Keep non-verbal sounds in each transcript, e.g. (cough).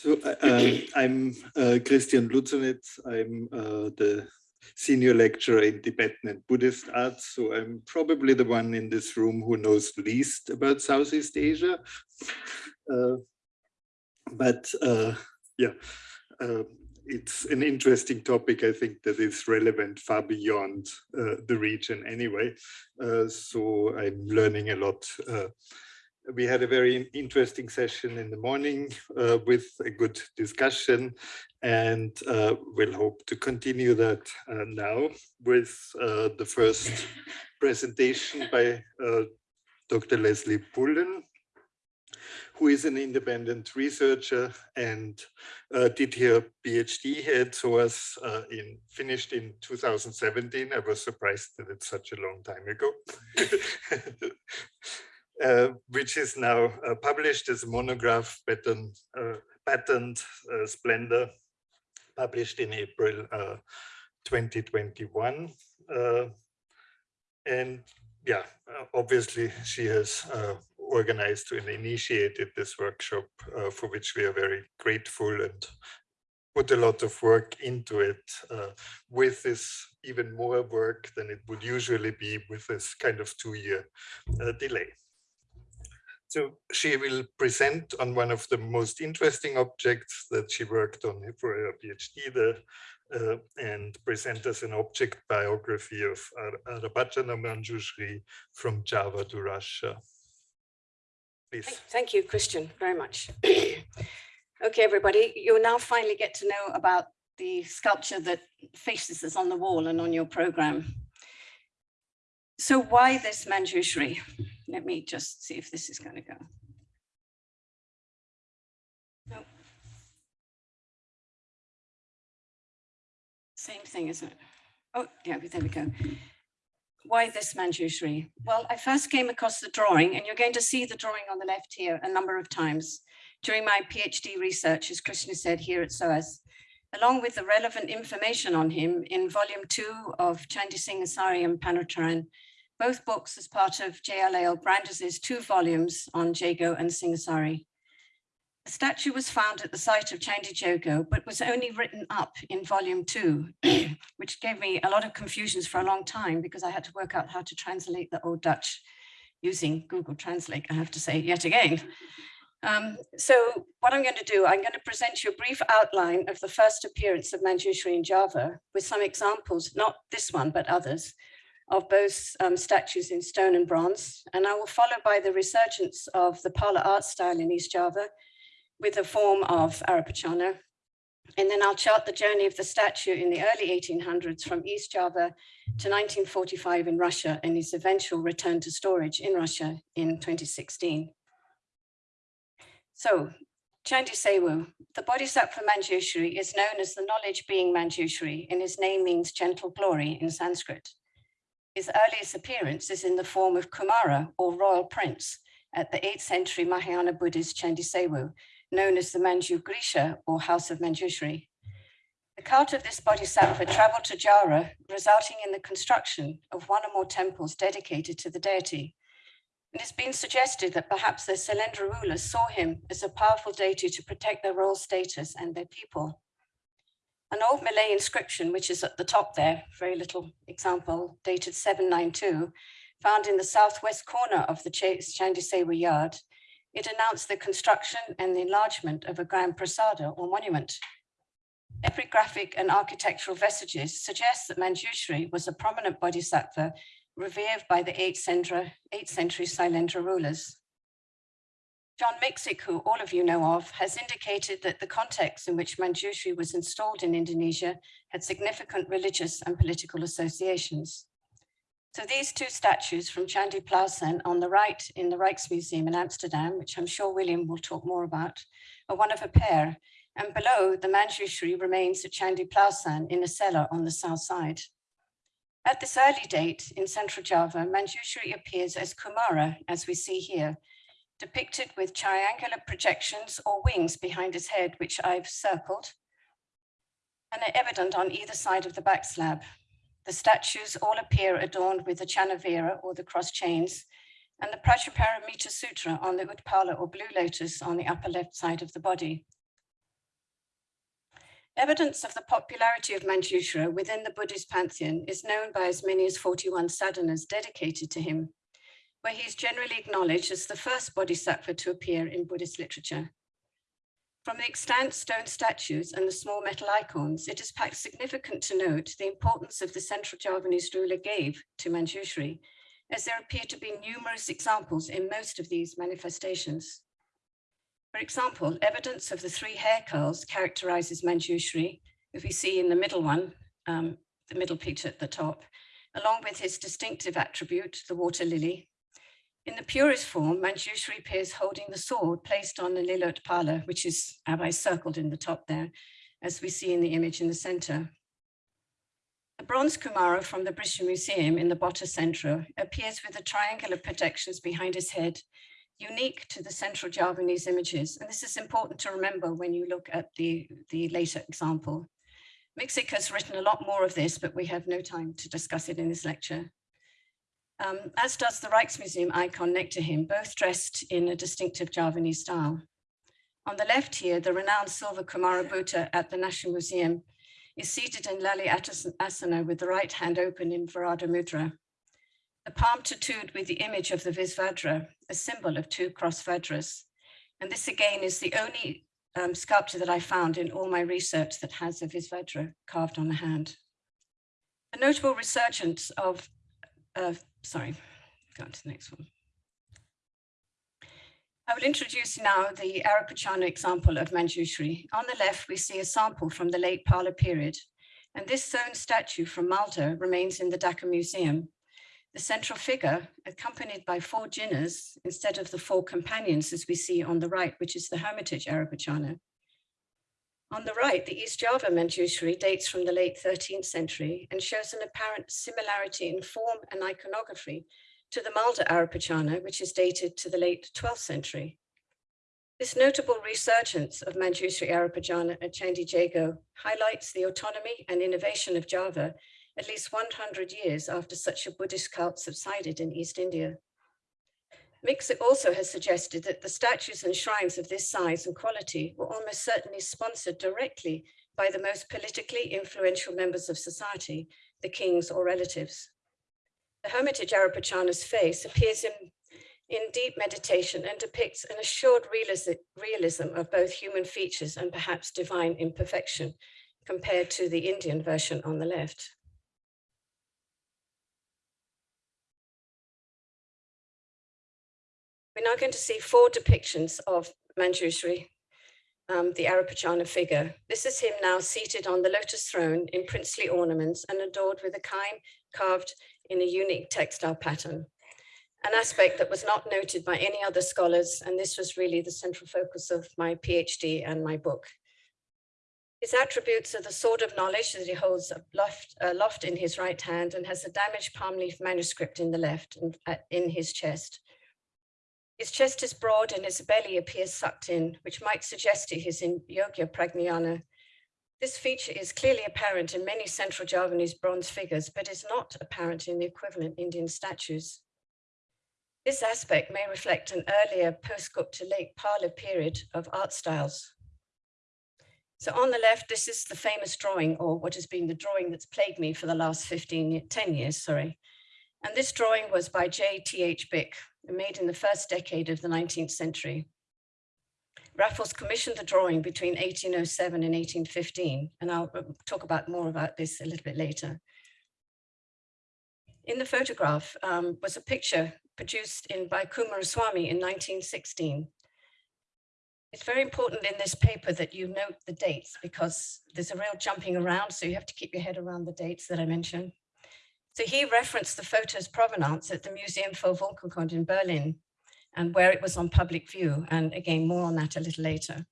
So uh, uh I'm uh, Christian Luczanits. I'm uh, the senior lecturer in Tibetan and Buddhist arts. So I'm probably the one in this room who knows least about Southeast Asia. Uh, but uh, yeah, it's an interesting topic, I think, that is relevant far beyond the region anyway. so I'm learning a lot we had a very interesting session in the morning uh, with a good discussion and uh, we'll hope to continue that uh, now with uh, the first (laughs) presentation by uh, Dr. Leslie Pullen, who is an independent researcher and uh, did her PhD at SOAS in finished in 2017. I was surprised that it's such a long time ago. (laughs) uh, which is now uh, published as a monograph, pattern, uh, patent uh, Splendor, published in April uh, 2021. Uh, and yeah, obviously she has organized and initiated this workshop for which we are very grateful and put a lot of work into it uh, with this even more work than it would usually be with this kind of two-year uh, delay. So she will present on one of the most interesting objects that she worked on for her PhD there, uh, and present us an object biography of Arapachana Manjushri from Java to Russia. Please. Thank you, Christian, very much. (clears throat) okay, everybody, you'll now finally get to know about the sculpture that faces us on the wall and on your program. So why this Manjushri? Let me just see if this is going to go. Nope. Same thing, isn't it? Oh, yeah, there we go. Why this Manjushri? Well, I first came across the drawing, and you're going to see the drawing on the left here a number of times during my PhD research, as Krishna said here at SOAS, along with the relevant information on him in volume two of Chandi Singasari and Panataran, both books as part of JLAL Brandes' two volumes on Jago and Singasari. The statue was found at the site of Chandi Jago, but was only written up in volume two, (clears throat) which gave me a lot of confusions for a long time because I had to work out how to translate the Old Dutch using Google Translate, I have to say yet again. Um, so what I'm going to do, I'm going to present you a brief outline of the first appearance of Manjushri in Java with some examples, not this one, but others, of both um, statues in stone and bronze, and I will follow by the resurgence of the Pala art style in East Java with a form of Arapachana. And then I'll chart the journey of the statue in the early 1800s from East Java to 1945 in Russia and his eventual return to storage in Russia in 2016. So Chandi Sewu, the Bodhisattva Manjushri is known as the knowledge being Manjushri and his name means gentle glory in Sanskrit. His earliest appearance is in the form of Kumara or royal prince at the 8th century Mahayana Buddhist Chandisewu, known as the Manjusrigrha or House of Manjushri. The cult of this bodhisattva traveled to Java, resulting in the construction of one or more temples dedicated to the deity. It has been suggested that perhaps the Sailendra rulers saw him as a powerful deity to protect their royal status and their people. An old Malay inscription, which is at the top there, very little example, dated 792, found in the southwest corner of the Chandisewu yard, it announced the construction and the enlargement of a grand prasada or monument. Epigraphic and architectural vestiges suggest that Manjushri was a prominent bodhisattva revered by the 8th century, 8th century Sailendra rulers. John Miksic, who all of you know of, has indicated that the context in which Manjushri was installed in Indonesia had significant religious and political associations. So these two statues from Candi Plaosan on the right in the Rijksmuseum in Amsterdam, which I'm sure William will talk more about, are one of a pair. And below, the Manjushri remains at Candi Plaosan in a cellar on the south side. At this early date in Central Java, Manjushri appears as Kumara, as we see here, depicted with triangular projections or wings behind his head, which I've circled, and are evident on either side of the back slab. The statues all appear adorned with the Chanavira or the cross chains, and the Prajnaparamita Sutra on the Utpala or blue lotus on the upper left side of the body. Evidence of the popularity of Manjushri within the Buddhist pantheon is known by as many as 41 sadhanas dedicated to him, where he is generally acknowledged as the first bodhisattva to appear in Buddhist literature. From the extant stone statues and the small metal icons, it is perhaps significant to note the importance of the central Javanese ruler gave to Manjushri, as there appear to be numerous examples in most of these manifestations. For example, evidence of the three hair curls characterizes Manjushri, if we see in the middle one, um, the middle picture at the top, along with his distinctive attribute, the water lily. In the purest form, Manjushri appears holding the sword placed on the nilotpala, which is uh, I circled in the top there, as we see in the image in the center. A bronze Kumara from the British Museum in the Botta Centro appears with the triangular projections behind his head unique to the central Javanese images. And this is important to remember when you look at the, the later example. Miksic has written a lot more of this, but we have no time to discuss it in this lecture. Um, as does the Rijksmuseum icon next to him, both dressed in a distinctive Javanese style. On the left here, the renowned silver Kumara Buddha at the National Museum is seated in lalitasana with the right hand open in Varada Mudra. The palm tattooed with the image of the visvavajra, a symbol of two cross Vajras. And this again is the only um, sculpture that I found in all my research that has a visvavajra carved on the hand. A notable resurgence of, uh, sorry, go on to the next one. I will introduce now the Arapachana example of Manjushri. On the left, we see a sample from the late Pala period, and this stone statue from Malda remains in the Dhaka Museum. The central figure, accompanied by four jinas instead of the four companions as we see on the right, which is the Hermitage Arapachana. On the right, the East Java Manjushri dates from the late 13th century and shows an apparent similarity in form and iconography to the Malda Arapachana, which is dated to the late 12th century. This notable resurgence of Manjushri Arapachana at Candi Jago highlights the autonomy and innovation of Java at least 100 years after such a Buddhist cult subsided in East India. Miksic also has suggested that the statues and shrines of this size and quality were almost certainly sponsored directly by the most politically influential members of society, the kings or relatives. The Hermitage Arapachana's face appears in, in deep meditation and depicts an assured realism of both human features and perhaps divine imperfection compared to the Indian version on the left. We're now going to see four depictions of Manjushri, um, the Arapachana figure. This is him now seated on the lotus throne in princely ornaments and adored with a kain carved in a unique textile pattern, an aspect that was not noted by any other scholars, and this was really the central focus of my PhD and my book. His attributes are the sword of knowledge that he holds aloft, aloft in his right hand and has a damaged palm leaf manuscript in the left and uh, in his chest. His chest is broad and his belly appears sucked in, which might suggest he is in Yogya Prajnana. This feature is clearly apparent in many central Javanese bronze figures, but is not apparent in the equivalent Indian statues. This aspect may reflect an earlier post-Gupta late Pala period of art styles. So on the left, this is the famous drawing, or what has been the drawing that's plagued me for the last 15, 10 years, sorry. And this drawing was by J.T.H. Bik, made in the first decade of the 19th century. Raffles commissioned the drawing between 1807 and 1815, and I'll uh, talk about more about this a little bit later. In the photograph um, was a picture produced in by Coomaraswamy in 1916. It's very important in this paper that you note the dates because there's a real jumping around, so you have to keep your head around the dates that I mentioned. So he referenced the photo's provenance at the Museum für Völkerkunde in Berlin and where it was on public view. And again, more on that a little later.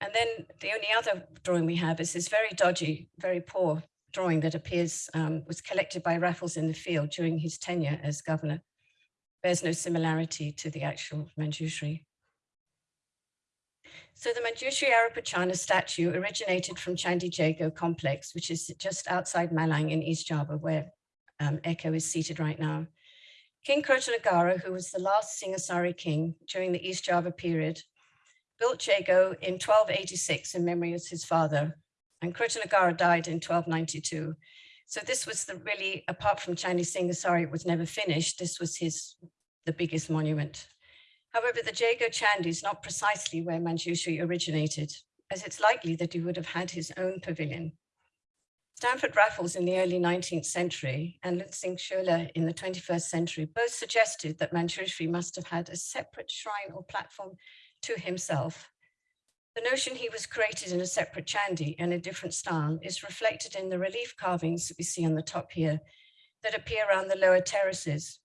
And then the only other drawing we have is this very dodgy, very poor drawing that appears um, was collected by Raffles in the field during his tenure as governor. Bears no similarity to the actual Manjushri. So the Manjushri Arapachana statue originated from Candi Jago complex, which is just outside Malang in East Java, where um, Eko is seated right now. King Kertanegara, who was the last Singasari king during the East Java period, built Jago in 1286 in memory of his father, and Kertanegara died in 1292. So this was the really, apart from Chinese Singasari, it was never finished. This was his, the biggest monument. However, the Jago Chandi is not precisely where Manjushri originated, as it's likely that he would have had his own pavilion. Stamford Raffles in the early 19th century and Lutzing Scholer in the 21st century both suggested that Manjushri must have had a separate shrine or platform to himself. The notion he was created in a separate chandi and a different style is reflected in the relief carvings that we see on the top here that appear around the lower terraces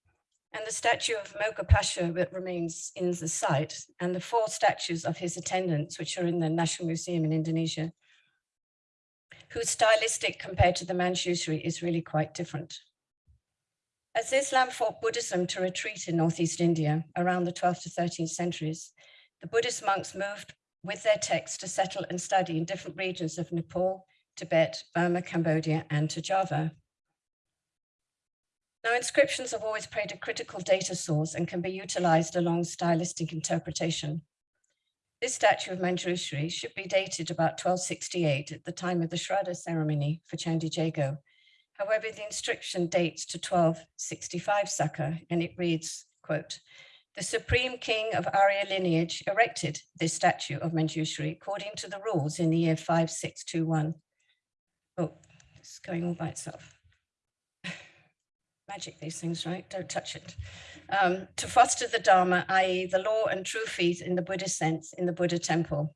and the statue of Moka Pasha that remains in the site and the four statues of his attendants, which are in the National Museum in Indonesia, whose stylistic compared to the Manjushri is really quite different. As Islam fought Buddhism to retreat in Northeast India around the 12th to 13th centuries, the Buddhist monks moved with their texts to settle and study in different regions of Nepal, Tibet, Burma, Cambodia, and to Java. Now, inscriptions have always played a critical data source and can be utilized along stylistic interpretation. This statue of Manjushri should be dated about 1268 at the time of the Shraddha ceremony for Chandi Jago. However, the inscription dates to 1265 Saka and it reads, quote, the supreme king of Arya lineage erected this statue of Manjushri according to the rules in the year 5621. Oh, it's going all by itself magic, these things, right? Don't touch it. Um, to foster the Dharma, i.e. the law and true faith in the Buddhist sense in the Buddha temple.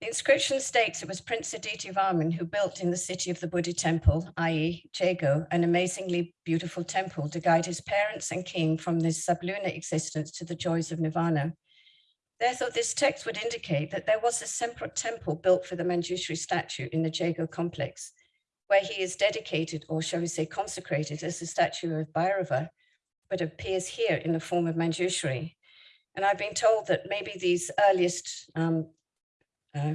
The inscription states it was Prince Adityavarman who built in the city of the Buddha temple, i.e. Jago, an amazingly beautiful temple to guide his parents and king from this sublunar existence to the joys of nirvana. Therefore, this text would indicate that there was a separate temple built for the Manjushri statue in the Jago complex, where he is dedicated, or shall we say consecrated, as the statue of Bhairava, but appears here in the form of Manjushri. And I've been told that maybe these earliest, um, uh,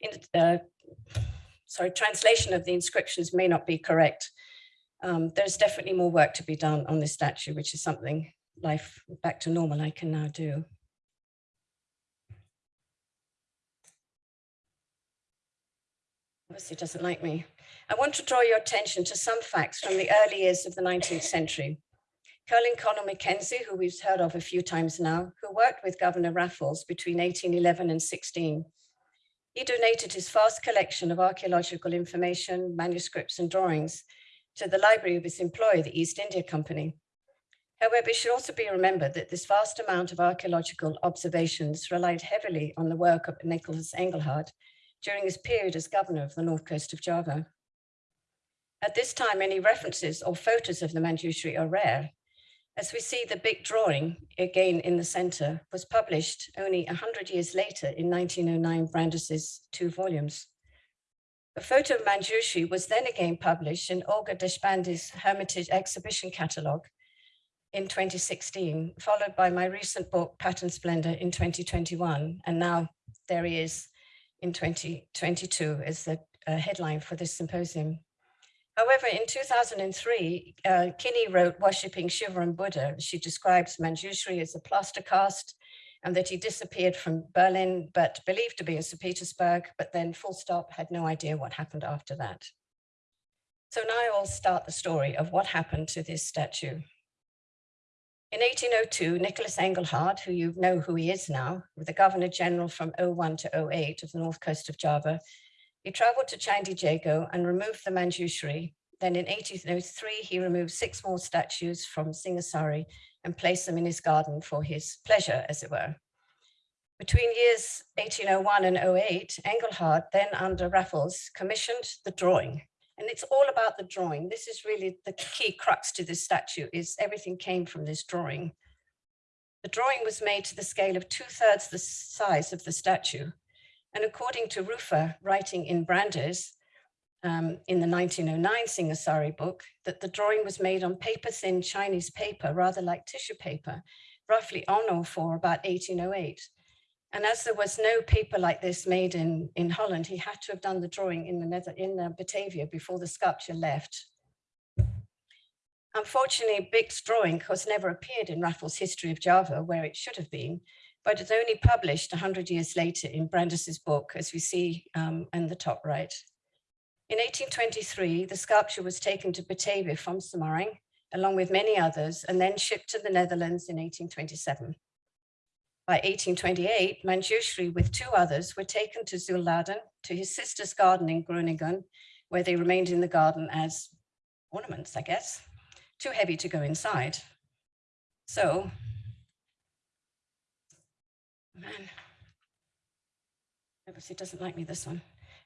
in, uh, sorry, translation of the inscriptions may not be correct. Um, there's definitely more work to be done on this statue, which is something life back to normal I can now do. Obviously doesn't like me. I want to draw your attention to some facts from the early years of the 19th century. Colin Connell Mackenzie, who we've heard of a few times now, who worked with Governor Raffles between 1811 and 16. He donated his vast collection of archaeological information, manuscripts and drawings to the library of his employer, the East India Company. However, it should also be remembered that this vast amount of archaeological observations relied heavily on the work of Nicholas Engelhard during his period as governor of the north coast of Java. At this time, any references or photos of the Manjushri are rare. As we see the Bik drawing, again in the center, was published only 100 years later in 1909 Brandes's two volumes. A photo of Manjushri was then again published in Olga Deshpande's Hermitage exhibition catalogue in 2016, followed by my recent book, Pattern Splendor in 2021. And now there he is in 2022 as the uh, headline for this symposium. However, in 2003, uh, Kinney wrote Worshipping Shiva and Buddha. She describes Manjushri as a plaster cast and that he disappeared from Berlin, but believed to be in St. Petersburg, but then full stop, had no idea what happened after that. So now I'll start the story of what happened to this statue. In 1802, Nicholas Engelhard, who you know who he is now, with the Governor General from 01 to 08 of the north coast of Java, he traveled to Chandi Jago and removed the Manjushri. Then in 1803, he removed six more statues from Singasari and placed them in his garden for his pleasure, as it were. Between years 1801 and 08, Engelhard, then under Raffles, commissioned the drawing. And it's all about the drawing. This is really the key crux to this statue is everything came from this drawing. The drawing was made to the scale of two thirds the size of the statue and according to Rouffaer, writing in Brandes um, in the 1909 Singasari book, that the drawing was made on paper thin Chinese paper, rather like tissue paper, roughly on or for about 1808. And as there was no paper like this made in, in Holland, he had to have done the drawing in the Nether, in uh, Batavia before the sculpture left. Unfortunately, Bik's drawing has never appeared in Raffles' History of Java, where it should have been, but it's only published 100 years later in Brandes's book, as we see um, in the top right. In 1823, the sculpture was taken to Batavia from Semarang, along with many others, and then shipped to the Netherlands in 1827. By 1828, Manjushri with two others were taken to Zuilladen to his sister's garden in Groningen, where they remained in the garden as ornaments, I guess, too heavy to go inside. So, man, obviously doesn't like me this one.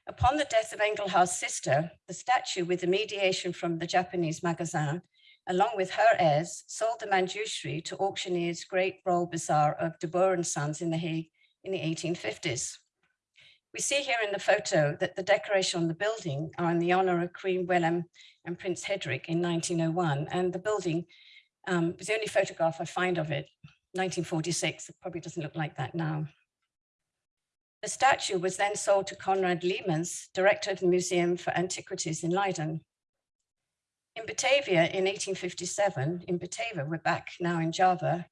Upon the death of Engelhard's sister, the statue with the mediation from the Japanese magazine along with her heirs, sold the Manjushri to auctioneers Great Royal Bazaar of De Boer and Sons in The Hague in the 1850s. We see here in the photo that the decoration on the building are in the honor of Queen Willem and Prince Hendrik in 1901. And the building um, was the only photograph I find of it, 1946. It probably doesn't look like that now. The statue was then sold to Conrad Leemans, director of the Museum for Antiquities in Leiden. In Batavia in 1857, in Batavia, we're back now in Java,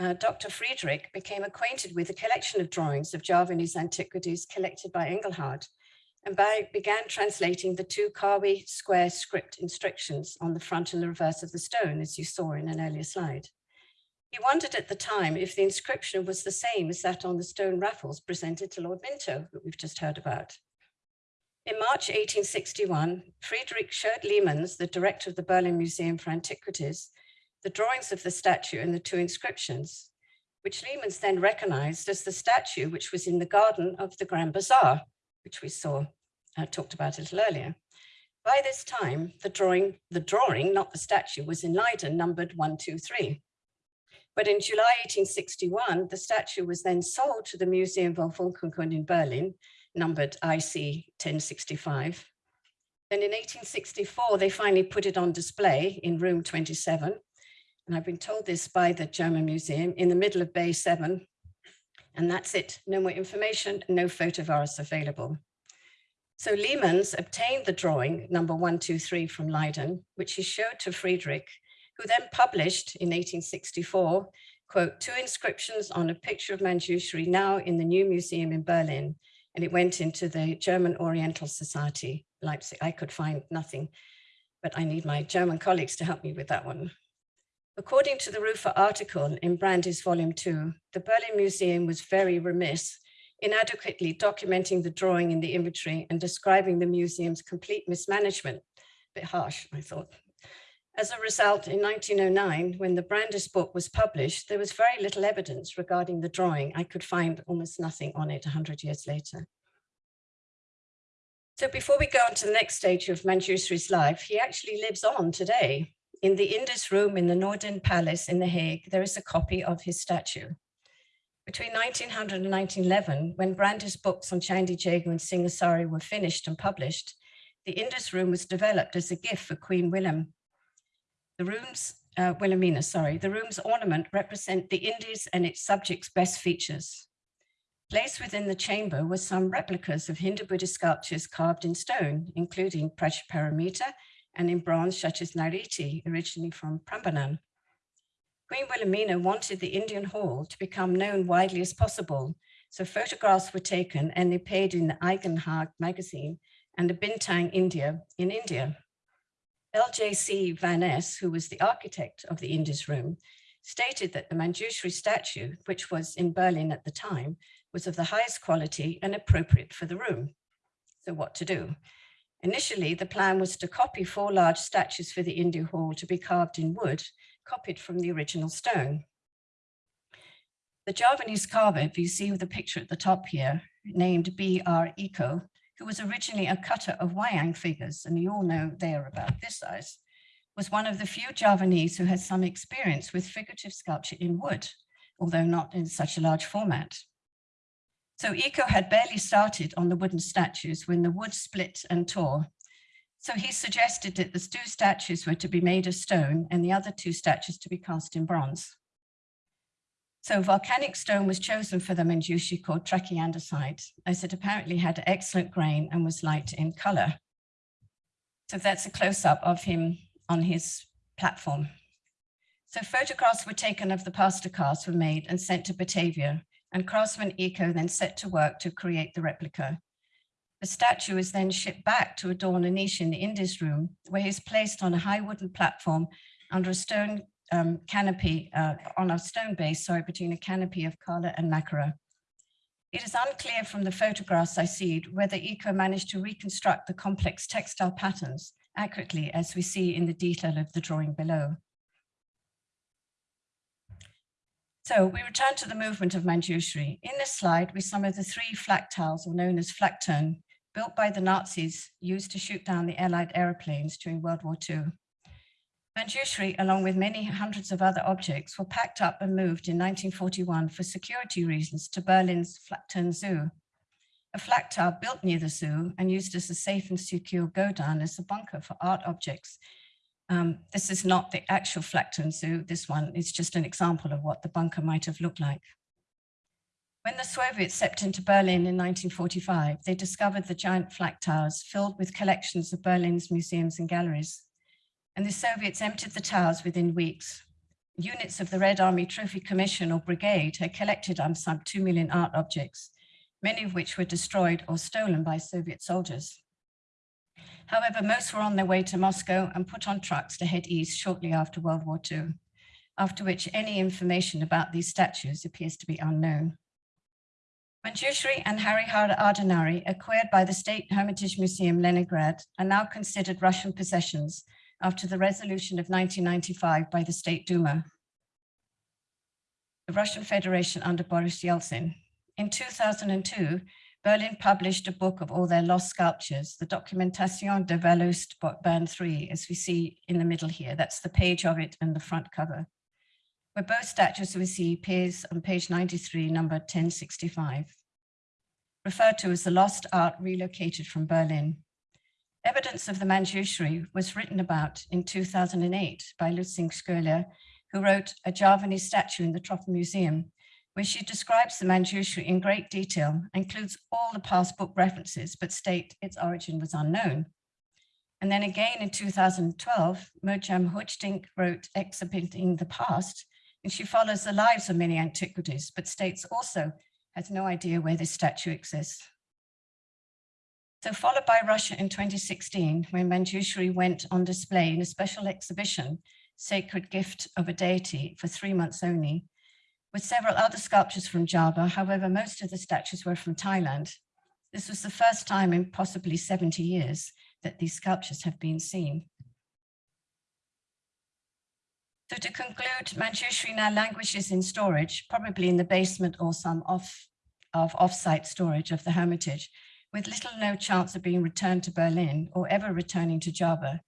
uh, Dr. Friedrich became acquainted with a collection of drawings of Javanese antiquities collected by Engelhard and by, began translating the two Kawi square script instructions on the front and the reverse of the stone, as you saw in an earlier slide. He wondered at the time if the inscription was the same as that on the stone raffles presented to Lord Minto that we've just heard about. In March 1861, Friedrich showed Leemans, the director of the Berlin Museum for Antiquities, the drawings of the statue and the two inscriptions, which Leemans then recognized as the statue which was in the garden of the Grand Bazaar, which we saw, uh, talked about a little earlier. By this time, the drawing, the drawing, not the statue, was in Leiden, numbered 123. But in July 1861, the statue was then sold to the Museum von Völkerkunde in Berlin numbered IC 1065. Then in 1864, they finally put it on display in room 27. And I've been told this by the German Museum in the middle of Bay 7. And that's it, no more information, no photovirus available. So Leemans obtained the drawing number 123 from Leiden, which he showed to Friedrich, who then published in 1864, quote, two inscriptions on a picture of Manjushri now in the new museum in Berlin, and it went into the German Oriental Society, Leipzig. I could find nothing, but I need my German colleagues to help me with that one. According to the Rouffaer article in Brandes volume two, the Berlin Museum was very remiss inadequately documenting the drawing in the inventory and describing the museum's complete mismanagement. A bit harsh, I thought. As a result, in 1909, when the Brandes book was published, there was very little evidence regarding the drawing. I could find almost nothing on it 100 years later. So before we go on to the next stage of Manjushri's life, he actually lives on today. In the Indies room in the Noordeinde Palace in The Hague, there is a copy of his statue. Between 1900 and 1911, when Brandes books on Chandi Jago and Singasari were finished and published, the Indies room was developed as a gift for Queen Willem the room's, uh, Wilhelmina, sorry, the room's ornament represent the Indies and its subjects' best features. Placed within the chamber were some replicas of Hindu Buddhist sculptures carved in stone, including Paramita and in bronze such as Nariti, originally from Prambanan. Queen Wilhelmina wanted the Indian Hall to become known widely as possible, so photographs were taken and they appeared in the Eigen Haard magazine and the Bintang Hindia in India. LJC Van Ness, who was the architect of the Indies Room, stated that the Manjushri statue, which was in Berlin at the time, was of the highest quality and appropriate for the room. So what to do? Initially, the plan was to copy four large statues for the India Hall to be carved in wood, copied from the original stone. The Javanese carver, if you see the picture at the top here, named B.R. Eko, who was originally a cutter of wayang figures, and you all know they are about this size, was one of the few Javanese who had some experience with figurative sculpture in wood, although not in such a large format. So Eko had barely started on the wooden statues when the wood split and tore. So he suggested that the two statues were to be made of stone and the other two statues to be cast in bronze. So volcanic stone was chosen for the Manjushri called trachyandesite, as it apparently had excellent grain and was light in color. So that's a close-up of him on his platform. So photographs were taken of the plaster casts were made and sent to Batavia, and craftsman Eko then set to work to create the replica. The statue is then shipped back to adorn a niche in the Indies room, where he's placed on a high wooden platform under a stone um, canopy, uh, on a stone base, sorry, between a canopy of Kala and Makara. It is unclear from the photographs I see whether Eko managed to reconstruct the complex textile patterns accurately as we see in the detail of the drawing below. So we return to the movement of Manjushri. In this slide, we summon the three flak tiles, or known as flakturm, built by the Nazis used to shoot down the Allied aeroplanes during World War II. Manjushri, along with many hundreds of other objects, were packed up and moved in 1941 for security reasons to Berlin's Flakturm Zoo. A flak tower built near the zoo and used as a safe and secure go down as a bunker for art objects. Um, this is not the actual Flakturm Zoo. This one is just an example of what the bunker might have looked like. When the Soviets stepped into Berlin in 1945, they discovered the giant flak towers filled with collections of Berlin's museums and galleries. And the Soviets emptied the towers within weeks. Units of the Red Army Trophy Commission or Brigade had collected some 2 million art objects, many of which were destroyed or stolen by Soviet soldiers. However, most were on their way to Moscow and put on trucks to head east shortly after World War II, after which any information about these statues appears to be unknown. Manjushri and Harihara Ardhanari, acquired by the State Hermitage Museum Leningrad, are now considered Russian possessions after the resolution of 1995 by the State Duma, the Russian Federation under Boris Yeltsin. In 2002, Berlin published a book of all their lost sculptures, the Documentation de Verlust Band 3, as we see in the middle here. That's the page of it and the front cover, where both statues we see appears on page 93, number 1065, referred to as the lost art relocated from Berlin. Evidence of the Manjushri was written about in 2008 by Lutzing Schöler, who wrote a Javanese statue in the Tropenmuseum, where she describes the Manjushri in great detail, includes all the past book references, but state its origin was unknown. And then again in 2012, Mirjam Hujdink wrote Exhibiting the Past, and she follows the lives of many antiquities, but states also has no idea where this statue exists. So followed by Russia in 2016, when Manjushri went on display in a special exhibition, Sacred Gift of a Deity for three months only, with several other sculptures from Java. However, most of the statues were from Thailand. This was the first time in possibly 70 years that these sculptures have been seen. So to conclude, Manjushri now languishes in storage, probably in the basement or some off, of off-site storage of the Hermitage, with little no chance of being returned to Berlin or ever returning to Java.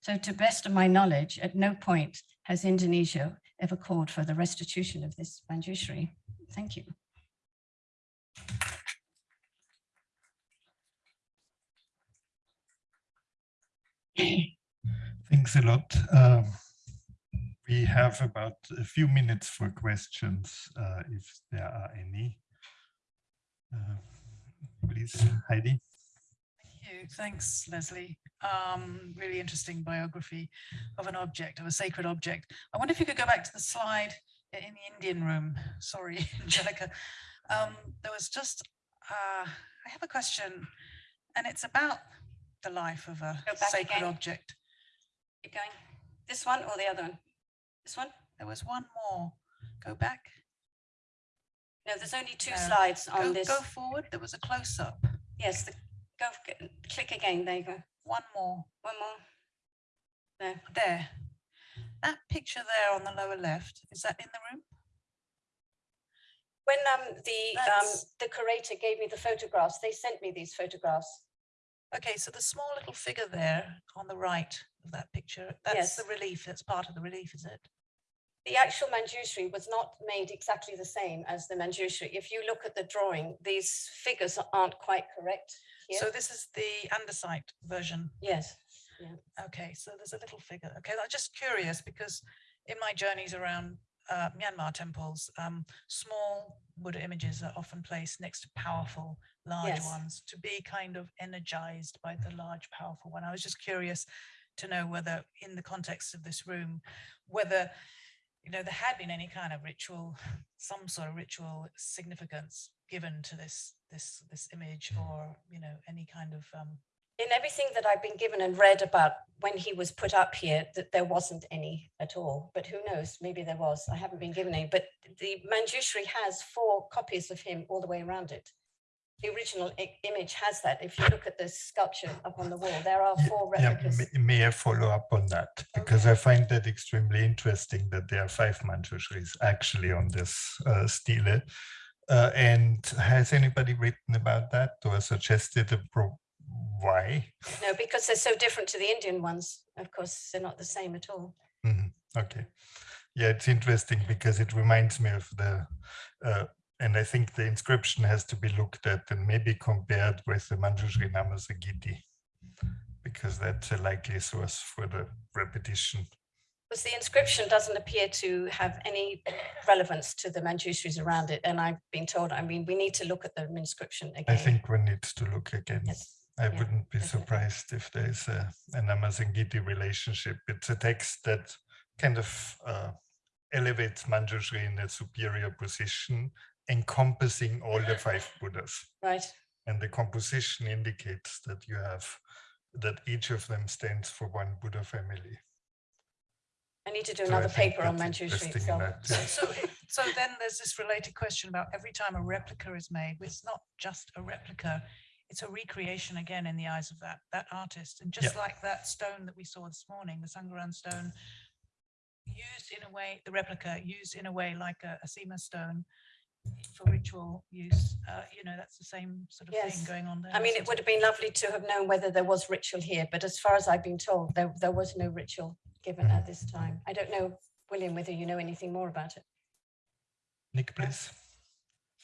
So to best of my knowledge, at no point has Indonesia ever called for the restitution of this Manjushri. Thank you. Thanks a lot. Um, we have about a few minutes for questions, uh, if there are any. Uh, please, Heidi. Thank you. Thanks, Leslie. Um, really interesting biography of an object, of a sacred object. I wonder if you could go back to the slide in the Indian room. (laughs) Sorry, (laughs) Angelica. Um, there was just, uh, I have a question, and it's about the life of a Go back sacred again. object. Keep going. This one or the other one? This one? There was one more. Go back. No, there's only two No. slides on Go, this. go forward. There was a close up. Yes, the, go click again. There you go. One more. One more. There. There. That picture there on the lower left, is that in the room? When um, the um, the curator gave me the photographs, they sent me these photographs. Okay, so the small little figure there on the right of that picture, that's Yes. the relief, that's part of the relief, is it? The actual Manjushri was not made exactly the same as the Manjushri. If you look at the drawing, these figures aren't quite correct. Here. So this is the andesite version. yes, Okay, so there's a little figure. Okay, I'm just curious because in my journeys around uh, Myanmar temples, um, small Buddha images are often placed next to powerful, large Yes. ones to be kind of energized by the large, powerful one. I was just curious to know whether in the context of this room, whether you know, there had been any kind of ritual, some sort of ritual significance given to this this this image, or you know, any kind of um, In everything that I've been given and read about when he was put up here, that there wasn't any at all. But who knows? Maybe there was. I haven't been given any. But the Manjushri has four copies of him all the way around it. The original image has that. If you look at the sculpture up on the wall, there are four Yeah, replicas. may- may I follow up on that? Because I find that extremely interesting that there are five Manjushris actually on this uh, stele. Uh, and has anybody written about that or suggested a pro why? No, because they're so different to the Indian ones. Of course, they're not the same at all. Mhm, Okay. Yeah, it's interesting because it reminds me of the, uh, and I think the inscription has to be looked at and maybe compared with the Manjushri Namasangiti, because that's a likely source for the repetition. Because the inscription doesn't appear to have any relevance to the Manjushris around it. And I've been told, I mean, we need to look at the inscription again. I think we need to look again. Yes. I yeah, wouldn't be definitely. surprised if there is a, an Amazangiti relationship. It's a text that kind of uh, elevates Manjushri in a superior position, encompassing all the five Buddhas. Right. And the composition indicates that you have, that each of them stands for one Buddha family. I need to do So another paper on that's Manjushri interesting that, yeah. So, so then there's this related question about every time a replica is made, it's not just a replica, it's a recreation again in the eyes of that, that artist. And just like that stone that we saw this morning, the Sangaran stone, used in a way, the replica used in a way like a, a Sema stone for ritual use, uh, you know, that's the same sort of Yes. thing going on there. I mean, it would have been lovely to have known whether there was ritual here, but as far as I've been told, there, there was no ritual given at this time. I don't know, William, whether you know anything more about it. Nick, please.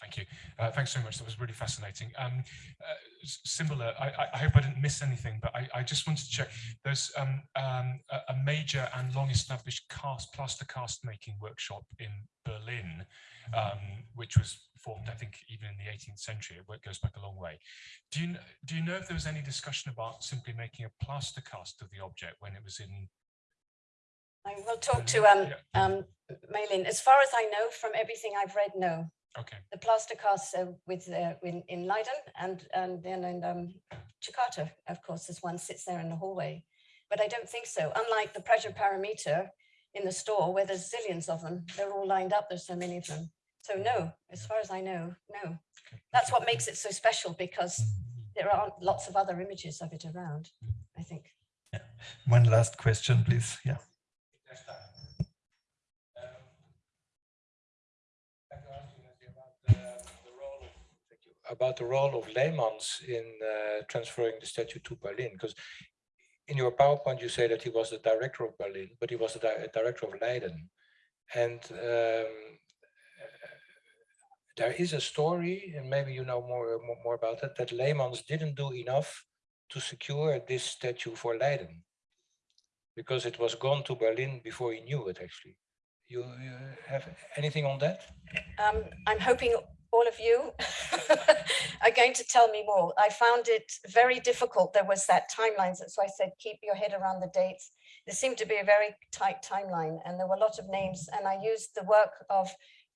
Thank you. Uh, thanks so much. That was really fascinating. Um, uh, similar, I, I- I hope I didn't miss anything, but I, I just wanted to check. There's um, um, a, major and long-established cast plaster cast making workshop in Berlin, um, which was formed, I think, even in the 18th century. It goes back a long way. Do you do you know if there was any discussion about simply making a plaster cast of the object when it was in? I will talk to um, um, Malin. As far as I know, from everything I've read, no. Okay. The plaster casts with, uh, in, in Leiden and, and then in um, Jakarta, of course, as one sits there in the hallway. But I don't think so. Unlike the Prajnaparamita in the store where there's zillions of them, they're all lined up. There's so many of them. So no, as far as I know, no. That's what makes it so special because there aren't lots of other images of it around, I think. One last question, please. Yeah. About the role of Leemans in uh, transferring the statue to Berlin, because in your PowerPoint you say that he was the director of Berlin, but he was the di- director of Leiden, and um, there is a story, and maybe you know more more, more about it, that Leemans didn't do enough to secure this statue for Leiden, because it was gone to Berlin before he knew it. Actually, you, you have anything on that? Um, I'm hoping all of you (laughs) are going to tell me more. I found it very difficult. There was that timeline. So I said, keep your head around the dates. There seemed to be a very tight timeline and there were a lot of names and I used the work of,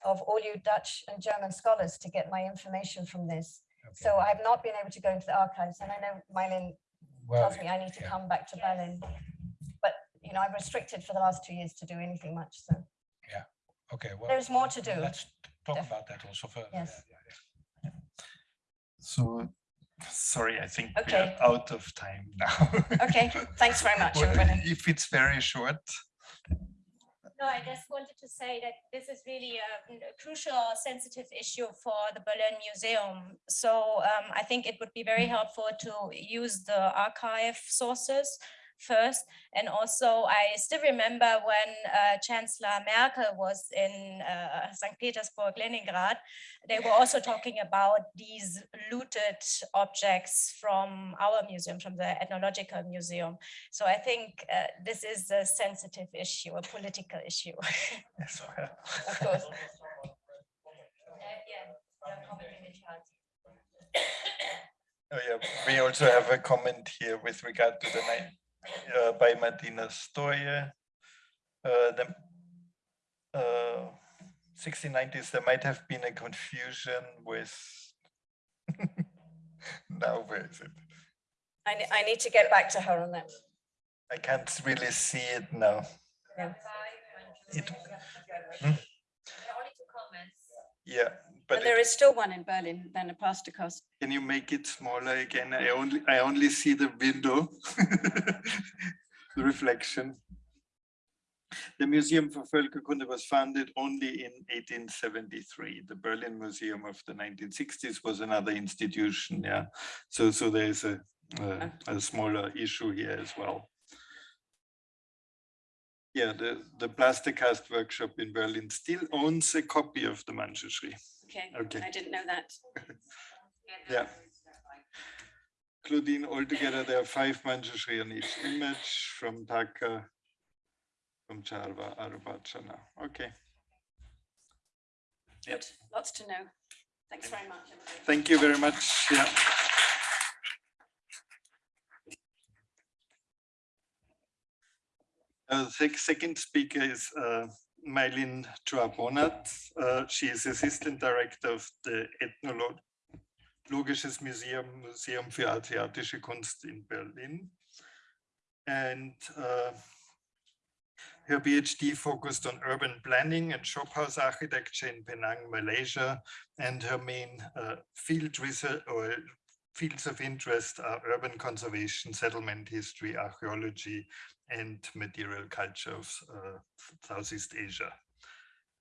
of all you Dutch and German scholars to get my information from this. So I have not been able to go into the archives and I know Mylin Well, tells me I need to yeah. come back to Berlin. But, you know, I'm restricted for the last two years to do anything much. So yeah, Okay, well. there's more to do. Let's talk Def- about that also further. Yes. yeah, yeah. So, sorry, I think we're out of time now. (laughs) Okay, thanks very much, Well, everybody. If it's very short, No, I just wanted to say that this is really a a crucial or sensitive issue for the Berlin Museum. So um, I think it would be very helpful to use the archive sources first. And also, I still remember when uh, Chancellor Merkel was in uh, St. Petersburg, Leningrad, they were also talking about these looted objects from our museum, from the Ethnological Museum. So I think uh, this is a sensitive issue, a political issue. (laughs) yes, Of course. (laughs) Oh yeah, we also have a comment here with regard to the night uh, by Martina Stoye. Uh, the uh, 1690s, there might have been a confusion with, (laughs) now where is it? I, ne- I need to get back to her on that. I can't really see it now. Yeah. It, Hmm? yeah, But but there it- is still one in Berlin, then a plaster cast. can you make it smaller again? I only, I only see the window. (laughs) The reflection. The Museum for Völkerkunde was founded only in 1873. The Berlin Museum of the 1960s was another institution, yeah. So, so there is a, a, a smaller issue here as well. Yeah, the, the Plastercast workshop in Berlin still owns a copy of the Manjushri. Okay, Okay. I didn't know that. (laughs) Yeah. Claudine, altogether there are five Manjushri on each image from Dhaka, from Charva, Arapachana. Okay, Good, lots to know. Thanks very much. everybody. thank you very much. Yeah. Uh, sec- second speaker is uh, Mylin Chua-Bonat. Uh, she is Assistant Director of the Ethnologisches Museum, Museum für Asiatische Kunst in Berlin. And uh, her PhD focused on urban planning and shophouse architecture in Penang, Malaysia. And her main uh, field research or fields of interest are urban conservation, settlement history, archaeology, and material culture of uh, Southeast Asia.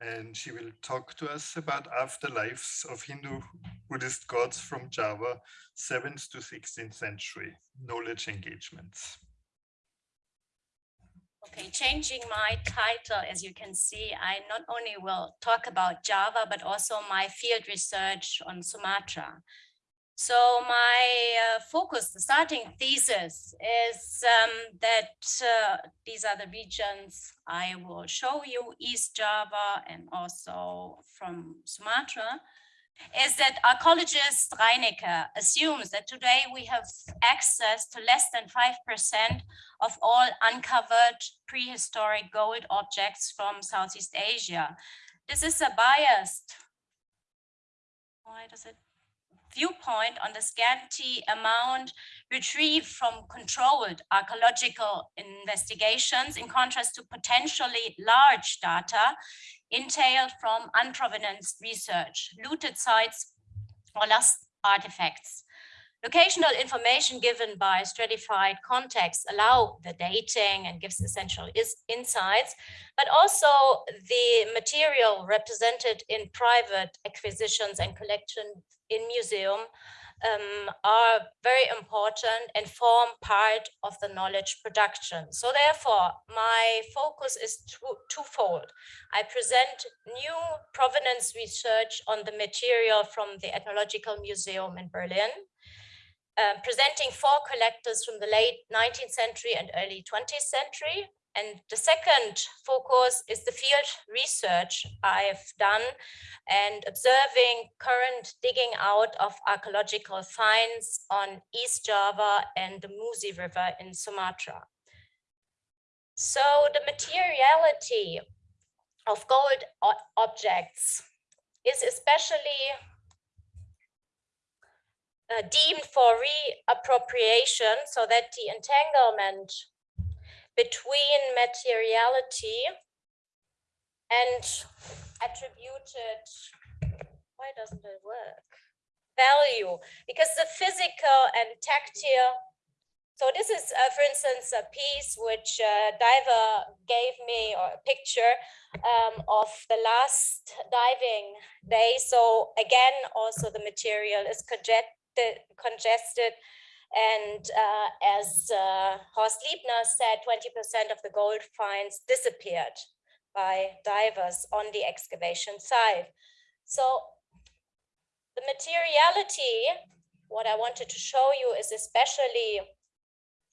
And she will talk to us about afterlives of Hindu Buddhist gods from Java, 7th to 16th century, knowledge engagements. Okay, changing my title, as you can see, I not only will talk about Java, but also my field research on Sumatra. So my uh, focus, the starting thesis is um, that uh, these are the regions I will show you, East Java and also from Sumatra, is that archaeologist Reinecke assumes that today we have access to less than 5% of all uncovered prehistoric gold objects from Southeast Asia. This is a biased, why does it, viewpoint on the scanty amount retrieved from controlled archaeological investigations in contrast to potentially large data entailed from unprovenance research, looted sites or lost artifacts. Locational information given by stratified contexts allow the dating and gives essential insights, but also the material represented in private acquisitions and collection in museum um, are very important and form part of the knowledge production. So therefore, my focus is two, twofold. I present new provenance research on the material from the Ethnological Museum in Berlin, uh, presenting four collectors from the late 19th century and early 20th century. And the second focus is the field research I've done and observing current digging out of archaeological finds on East Java and the Musi River in Sumatra. So the materiality of gold objects is especially uh, deemed for reappropriation so that the entanglement between materiality and attributed, why doesn't it work? Value, because the physical and tactile, so this is, uh, for instance, a piece which uh, Diver gave me, or a picture um, of the last diving day. So again, also the material is congested, congested and uh, as uh, Horst Liebner said, 20% of the gold finds disappeared by divers on the excavation site. So the materiality, what I wanted to show you is especially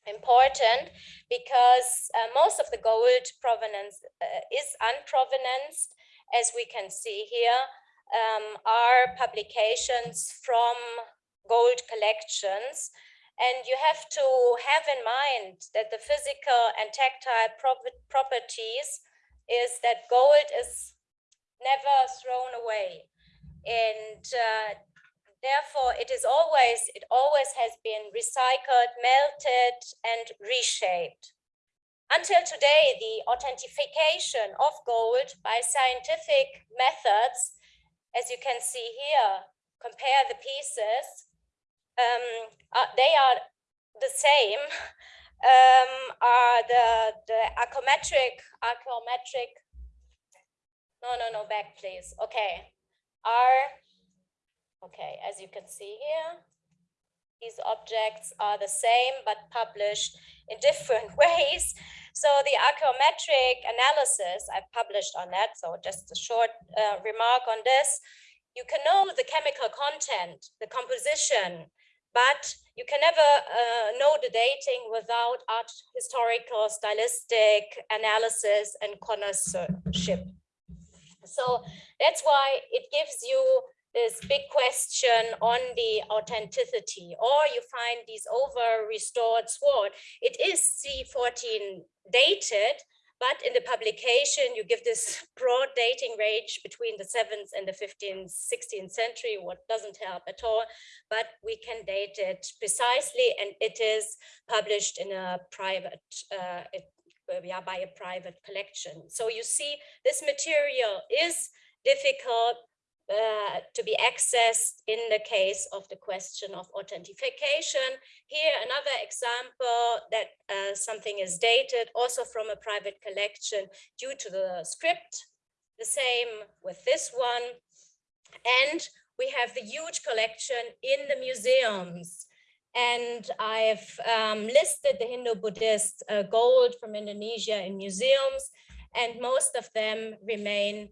important because uh, most of the gold provenance uh, is unprovenanced, as we can see here, um, are publications from gold collections and you have to have in mind that the physical and tactile prop- properties is that gold is never thrown away. And uh, therefore it is always, it always has been recycled, melted and reshaped. Until today, the authentication of gold by scientific methods, as you can see here, compare the pieces, um, uh, they are the same, (laughs) um, are the, the archometric, archometric, no, no, no, back please, okay, are, okay, as you can see here, these objects are the same but published in different (laughs) ways. So the archaeometric analysis I've published on that, so just a short uh, remark on this, you can know the chemical content, the composition, but you can never uh, know the dating without art historical stylistic analysis and connoisseurship. So that's why it gives you this big question on the authenticity, or you find these over restored sword. It is C14 dated, but in the publication, you give this (laughs) broad dating range between the 7th and the 15th, 16th century, what doesn't help at all, but we can date it precisely, and it is published in a private, uh, it, yeah, by a private collection. So you see, this material is difficult, uh, to be accessed in the case of the question of authentication. Here, another example that uh, something is dated also from a private collection due to the script. The same with this one. And we have the huge collection in the museums. And I've um, listed the Hindu-Buddhist uh, gold from Indonesia in museums, and most of them remain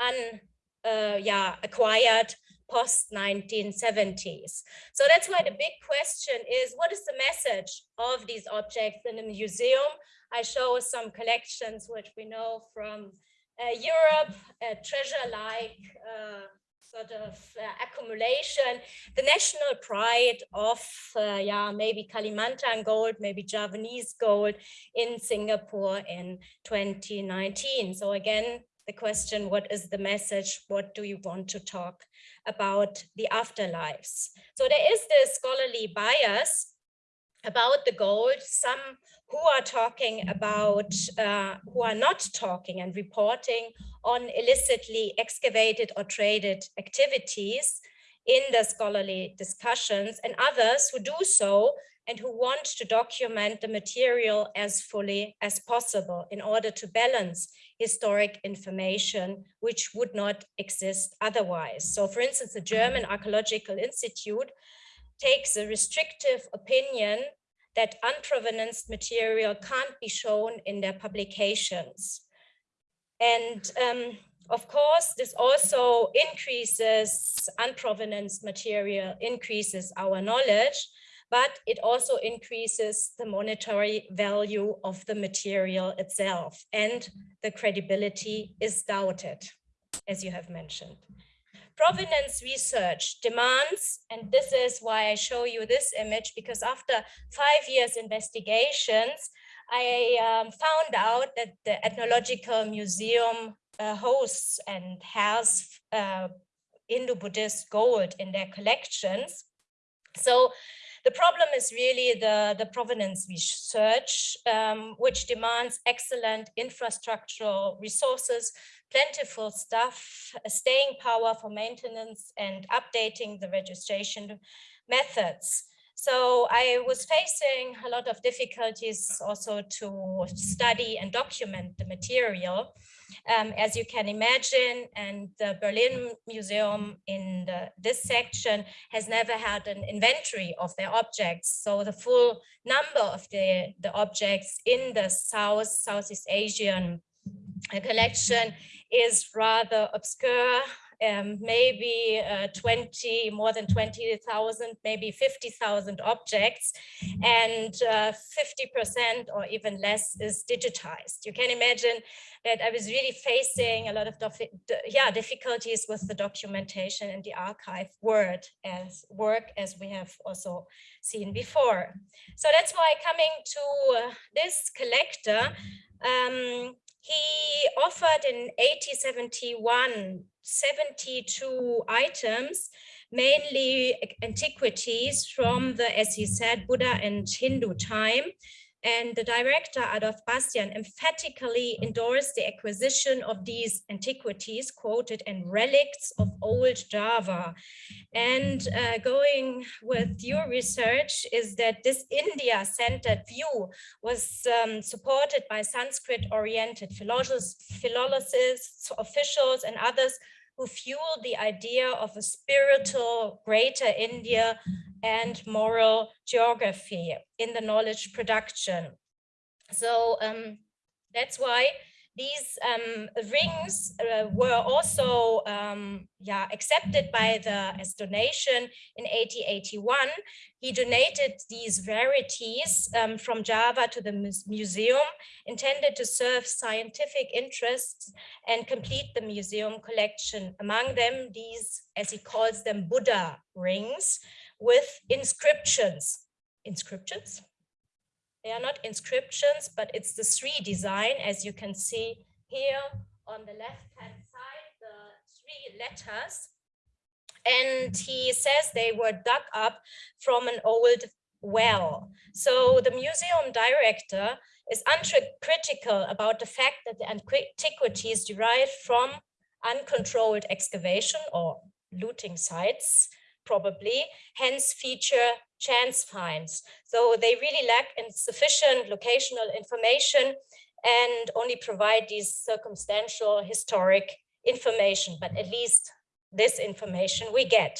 un, uh, yeah, acquired post 1970s. So that's why the big question is, what is the message of these objects in the museum? I show some collections which we know from uh, Europe, a treasure-like uh, sort of uh, accumulation, the national pride of, uh, yeah, maybe Kalimantan gold, maybe Javanese gold in Singapore in 2019. So again, the question, what is the message? What do you want to talk about the afterlives? So there is this scholarly bias about the gold, some who are talking about, uh, who are not talking and reporting on illicitly excavated or traded activities in the scholarly discussions and others who do so and who want to document the material as fully as possible in order to balance historic information which would not exist otherwise. So for instance, the German Archaeological Institute takes a restrictive opinion that unprovenanced material can't be shown in their publications. And um, of course, this also increases unprovenanced material, increases our knowledge, but it also increases the monetary value of the material itself and the credibility is doubted, as you have mentioned. Provenance research demands, and this is why I show you this image, because after five years investigations, I um, found out that the Ethnological Museum uh, hosts and has uh, Indo-Buddhist gold in their collections. So the problem is really the, the provenance research, um, which demands excellent infrastructural resources, plentiful staff, staying power for maintenance and updating the registration methods. So I was facing a lot of difficulties also to study and document the material um, as you can imagine, and the Berlin Museum in the, this section has never had an inventory of their objects. So the full number of the, the objects in the South, Southeast Asian collection is rather obscure um, maybe uh, 20, more than 20,000, maybe 50,000 objects, and 50% uh, or even less is digitized. You can imagine that I was really facing a lot of yeah, difficulties with the documentation and the archive word as work as we have also seen before. So that's why coming to uh, this collector, Um, he offered in 1871 72 items, mainly antiquities from the, as he said, Buddha and Hindu time, and the director, Adolf Bastian, emphatically endorsed the acquisition of these antiquities, quoted, and relics of old Java. And uh, going with your research is that this India-centered view was um, supported by Sanskrit-oriented philologists, officials, and others who fueled the idea of a spiritual greater India and moral geography in the knowledge production. So um, that's why these um, rings uh, were also um, yeah, accepted by the as donation in 1881. He donated these rarities um, from Java to the museum, intended to serve scientific interests and complete the museum collection. Among them, these, as he calls them, Buddha rings, with inscriptions. Inscriptions? They are not inscriptions, but it's the three design, as you can see here on the left-hand side, the three letters. And he says they were dug up from an old well. So the museum director is uncritical about the fact that the antiquities derived from uncontrolled excavation or looting sites probably, hence feature chance finds. So they really lack insufficient locational information and only provide these circumstantial historic information, but at least this information we get.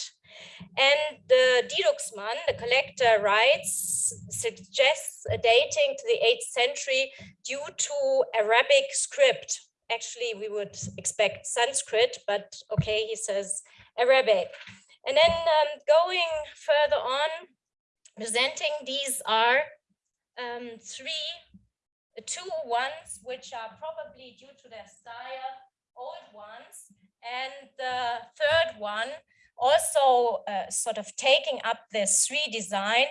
And the Diduxman, the collector writes, suggests a dating to the 8th century due to Arabic script. Actually, we would expect Sanskrit, but okay, he says Arabic. And then um, going further on, presenting these are um, three, uh, two ones, which are probably due to their style, old ones. And the third one, also uh, sort of taking up this three design,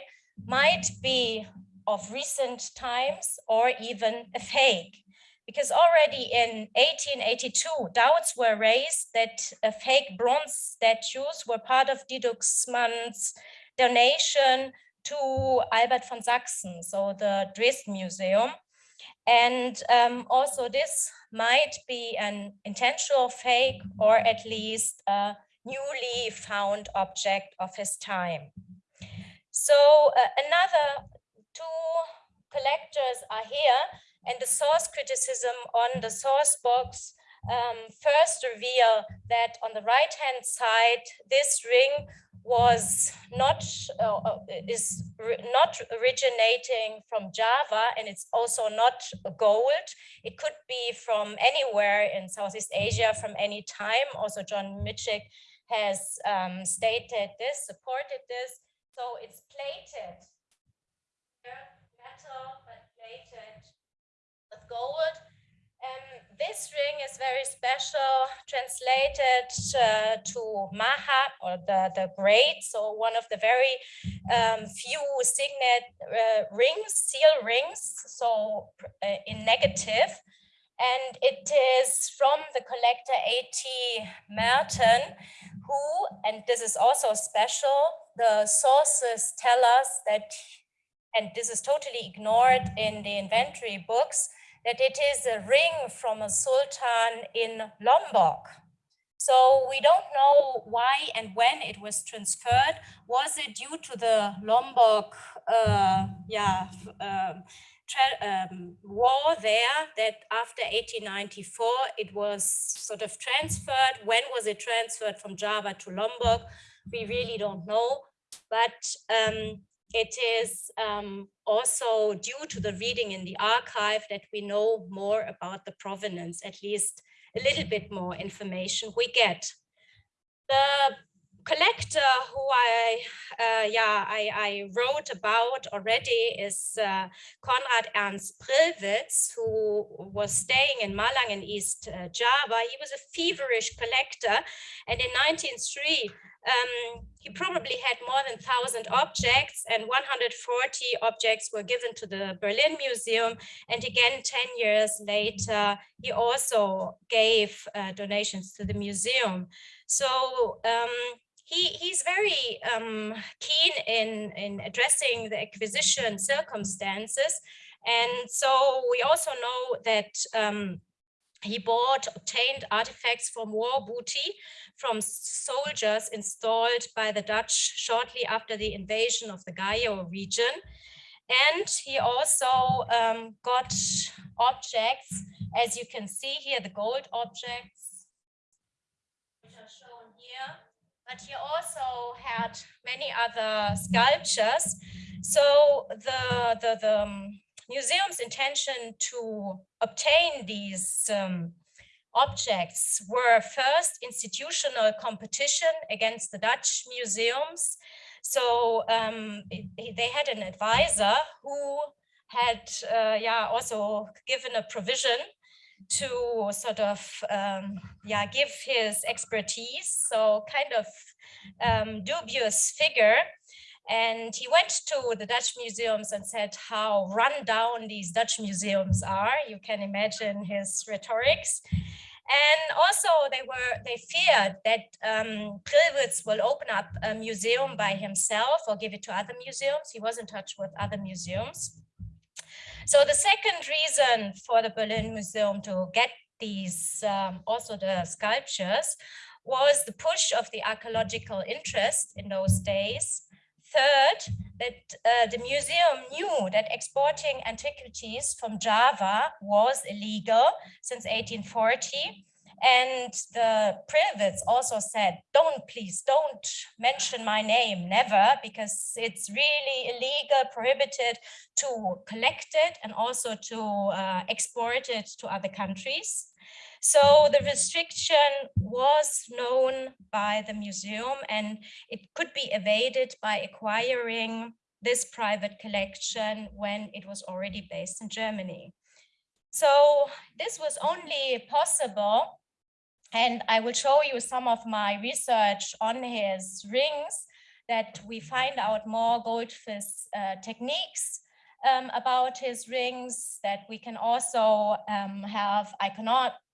might be of recent times or even a fake because already in 1882, doubts were raised that fake bronze statues were part of Diduxman's donation to Albert von Sachsen, so the Dresden Museum. And um, also this might be an intentional fake or at least a newly found object of his time. So uh, another two collectors are here and the source criticism on the source box um, first reveal that on the right hand side, this ring was not uh, uh is not originating from Java and it's also not gold. It could be from anywhere in Southeast Asia from any time. Also John Miksic has um, stated this, supported this. So it's plated metal gold. Um, this ring is very special, translated uh, to Maha or the, the great, so one of the very um, few signet uh, rings, seal rings, so uh, in negative. And it is from the collector A.T. Merton, who, and this is also special, the sources tell us that, and this is totally ignored in the inventory books, that it is a ring from a sultan in Lombok. So we don't know why and when it was transferred. Was it due to the Lombok uh, yeah, um, um, war there that after 1894 it was sort of transferred? When was it transferred from Java to Lombok? We really don't know. But um, it is um, also due to the reading in the archive that we know more about the provenance, at least a little bit more information we get. The collector who I, uh, yeah, I, I, wrote about already is uh, Konrad Ernst Prillwitz, who was staying in Malang in East uh, Java. He was a feverish collector, and in 1903, um, he probably had more than 1,000 objects, and 140 objects were given to the Berlin Museum. And again, 10 years later, he also gave uh, donations to the museum. So um, he, he's very um, keen in, in addressing the acquisition circumstances. And so we also know that um, he bought, obtained artifacts from war booty from soldiers installed by the Dutch shortly after the invasion of the Gayo region. And he also um, got objects, as you can see here, the gold objects, which are shown here but he also had many other sculptures. So the, the, the um, museum's intention to obtain these um, objects were first institutional competition against the Dutch museums. So um, they had an advisor who had uh, yeah, also given a provision to sort of um, yeah give his expertise so kind of um, dubious figure and he went to the Dutch museums and said how run down these Dutch museums are. You can imagine his rhetorics. And also they were they feared that um, will open up a museum by himself or give it to other museums. He was in touch with other museums. So the second reason for the Berlin Museum to get these, um, also the sculptures, was the push of the archaeological interest in those days. Third, that uh, the museum knew that exporting antiquities from Java was illegal since 1840 and the privates also said, don't please, don't mention my name, never, because it's really illegal, prohibited to collect it and also to uh, export it to other countries. So the restriction was known by the museum and it could be evaded by acquiring this private collection when it was already based in Germany. So this was only possible and I will show you some of my research on his rings that we find out more goldfish uh, techniques um, about his rings that we can also um, have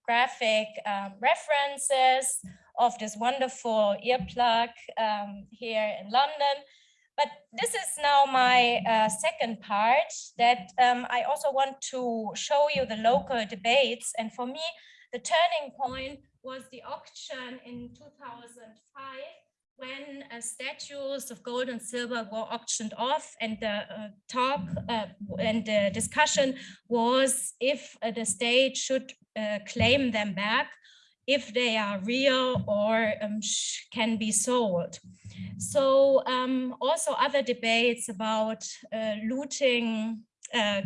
iconographic um, references of this wonderful earplug um, here in London. But this is now my uh, second part that um, I also want to show you the local debates. And for me, the turning point was the auction in 2005 when uh, statues of gold and silver were auctioned off and the uh, talk uh, and the discussion was if uh, the state should uh, claim them back if they are real or um, can be sold. So um, also other debates about uh, looting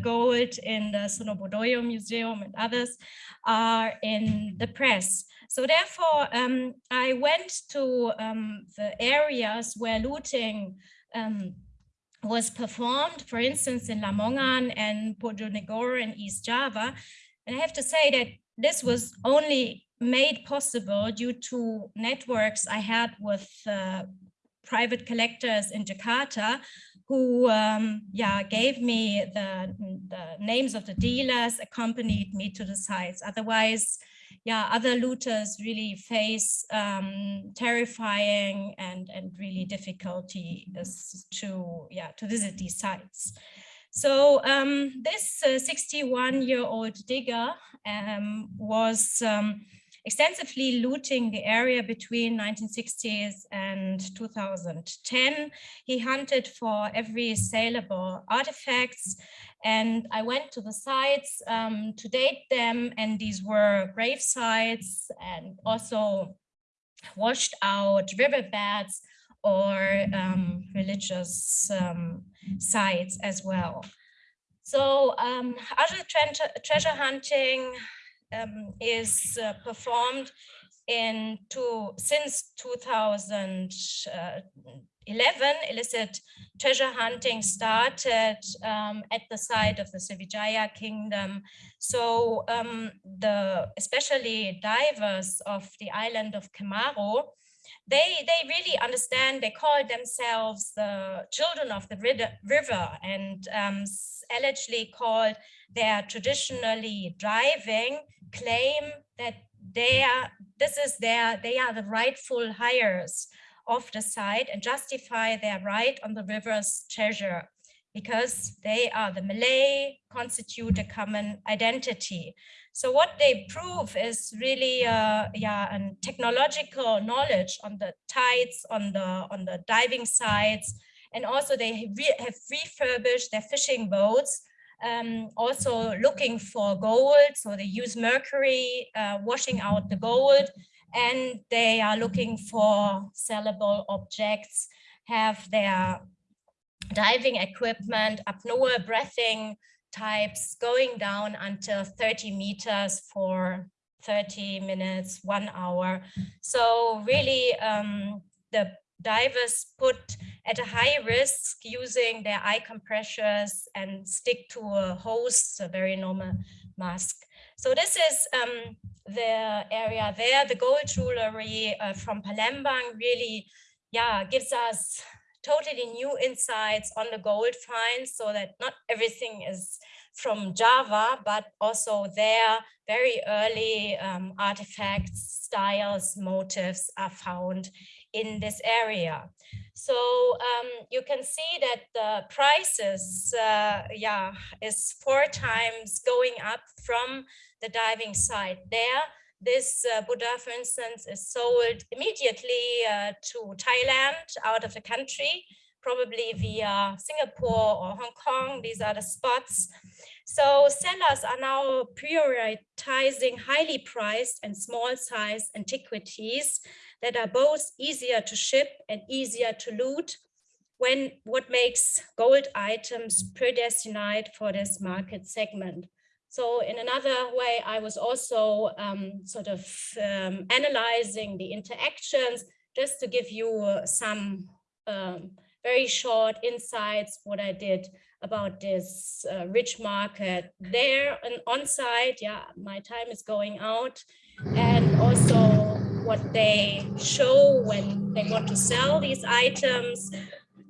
gold in the Sonobudoyo Museum and others are in the press. So therefore, um, I went to um, the areas where looting um, was performed, for instance, in Lamongan and Bojonegoro in East Java. And I have to say that this was only made possible due to networks I had with uh, private collectors in Jakarta who um, yeah, gave me the, the names of the dealers, accompanied me to the sites. Otherwise, yeah, other looters really face um, terrifying and, and really difficulty to, yeah, to visit these sites. So um, this 61-year-old uh, digger um, was um, extensively looting the area between 1960s and 2010. He hunted for every saleable artifacts and I went to the sites um, to date them and these were grave sites and also washed out riverbeds or um, religious um, sites as well. So um, other treasure hunting um, is uh, performed in two, since 2011, illicit treasure hunting started um, at the site of the Srivijaya kingdom. So um, the especially divers of the island of Kemaro, they, they really understand, they call themselves the children of the river and um, allegedly called their traditionally driving claim that they are, this is their, they are the rightful heirs of the site and justify their right on the river's treasure because they are the Malay, constitute a common identity. So what they prove is really uh, yeah, and technological knowledge on the tides, on the on the diving sites, and also they have refurbished their fishing boats um, also looking for gold. So they use mercury, uh, washing out the gold, and they are looking for sellable objects, have their diving equipment, apnoe breathing types going down until 30 meters for 30 minutes, one hour. So really um, the divers put at a high risk using their eye compressors and stick to a hose, a very normal mask. So this is um, the area there. The gold jewelry uh, from Palembang really yeah, gives us totally new insights on the gold finds so that not everything is from Java, but also their very early um, artifacts, styles, motifs are found in this area. So um, you can see that the prices, uh, yeah, is four times going up from the diving site there. This uh, Buddha, for instance, is sold immediately uh, to Thailand out of the country, probably via Singapore or Hong Kong. These are the spots. So sellers are now prioritizing highly priced and small size antiquities that are both easier to ship and easier to loot when what makes gold items predestined for this market segment. So in another way, I was also um, sort of um, analyzing the interactions just to give you some um, very short insights what I did about this uh, rich market there and on site. Yeah, my time is going out and also what they show when they want to sell these items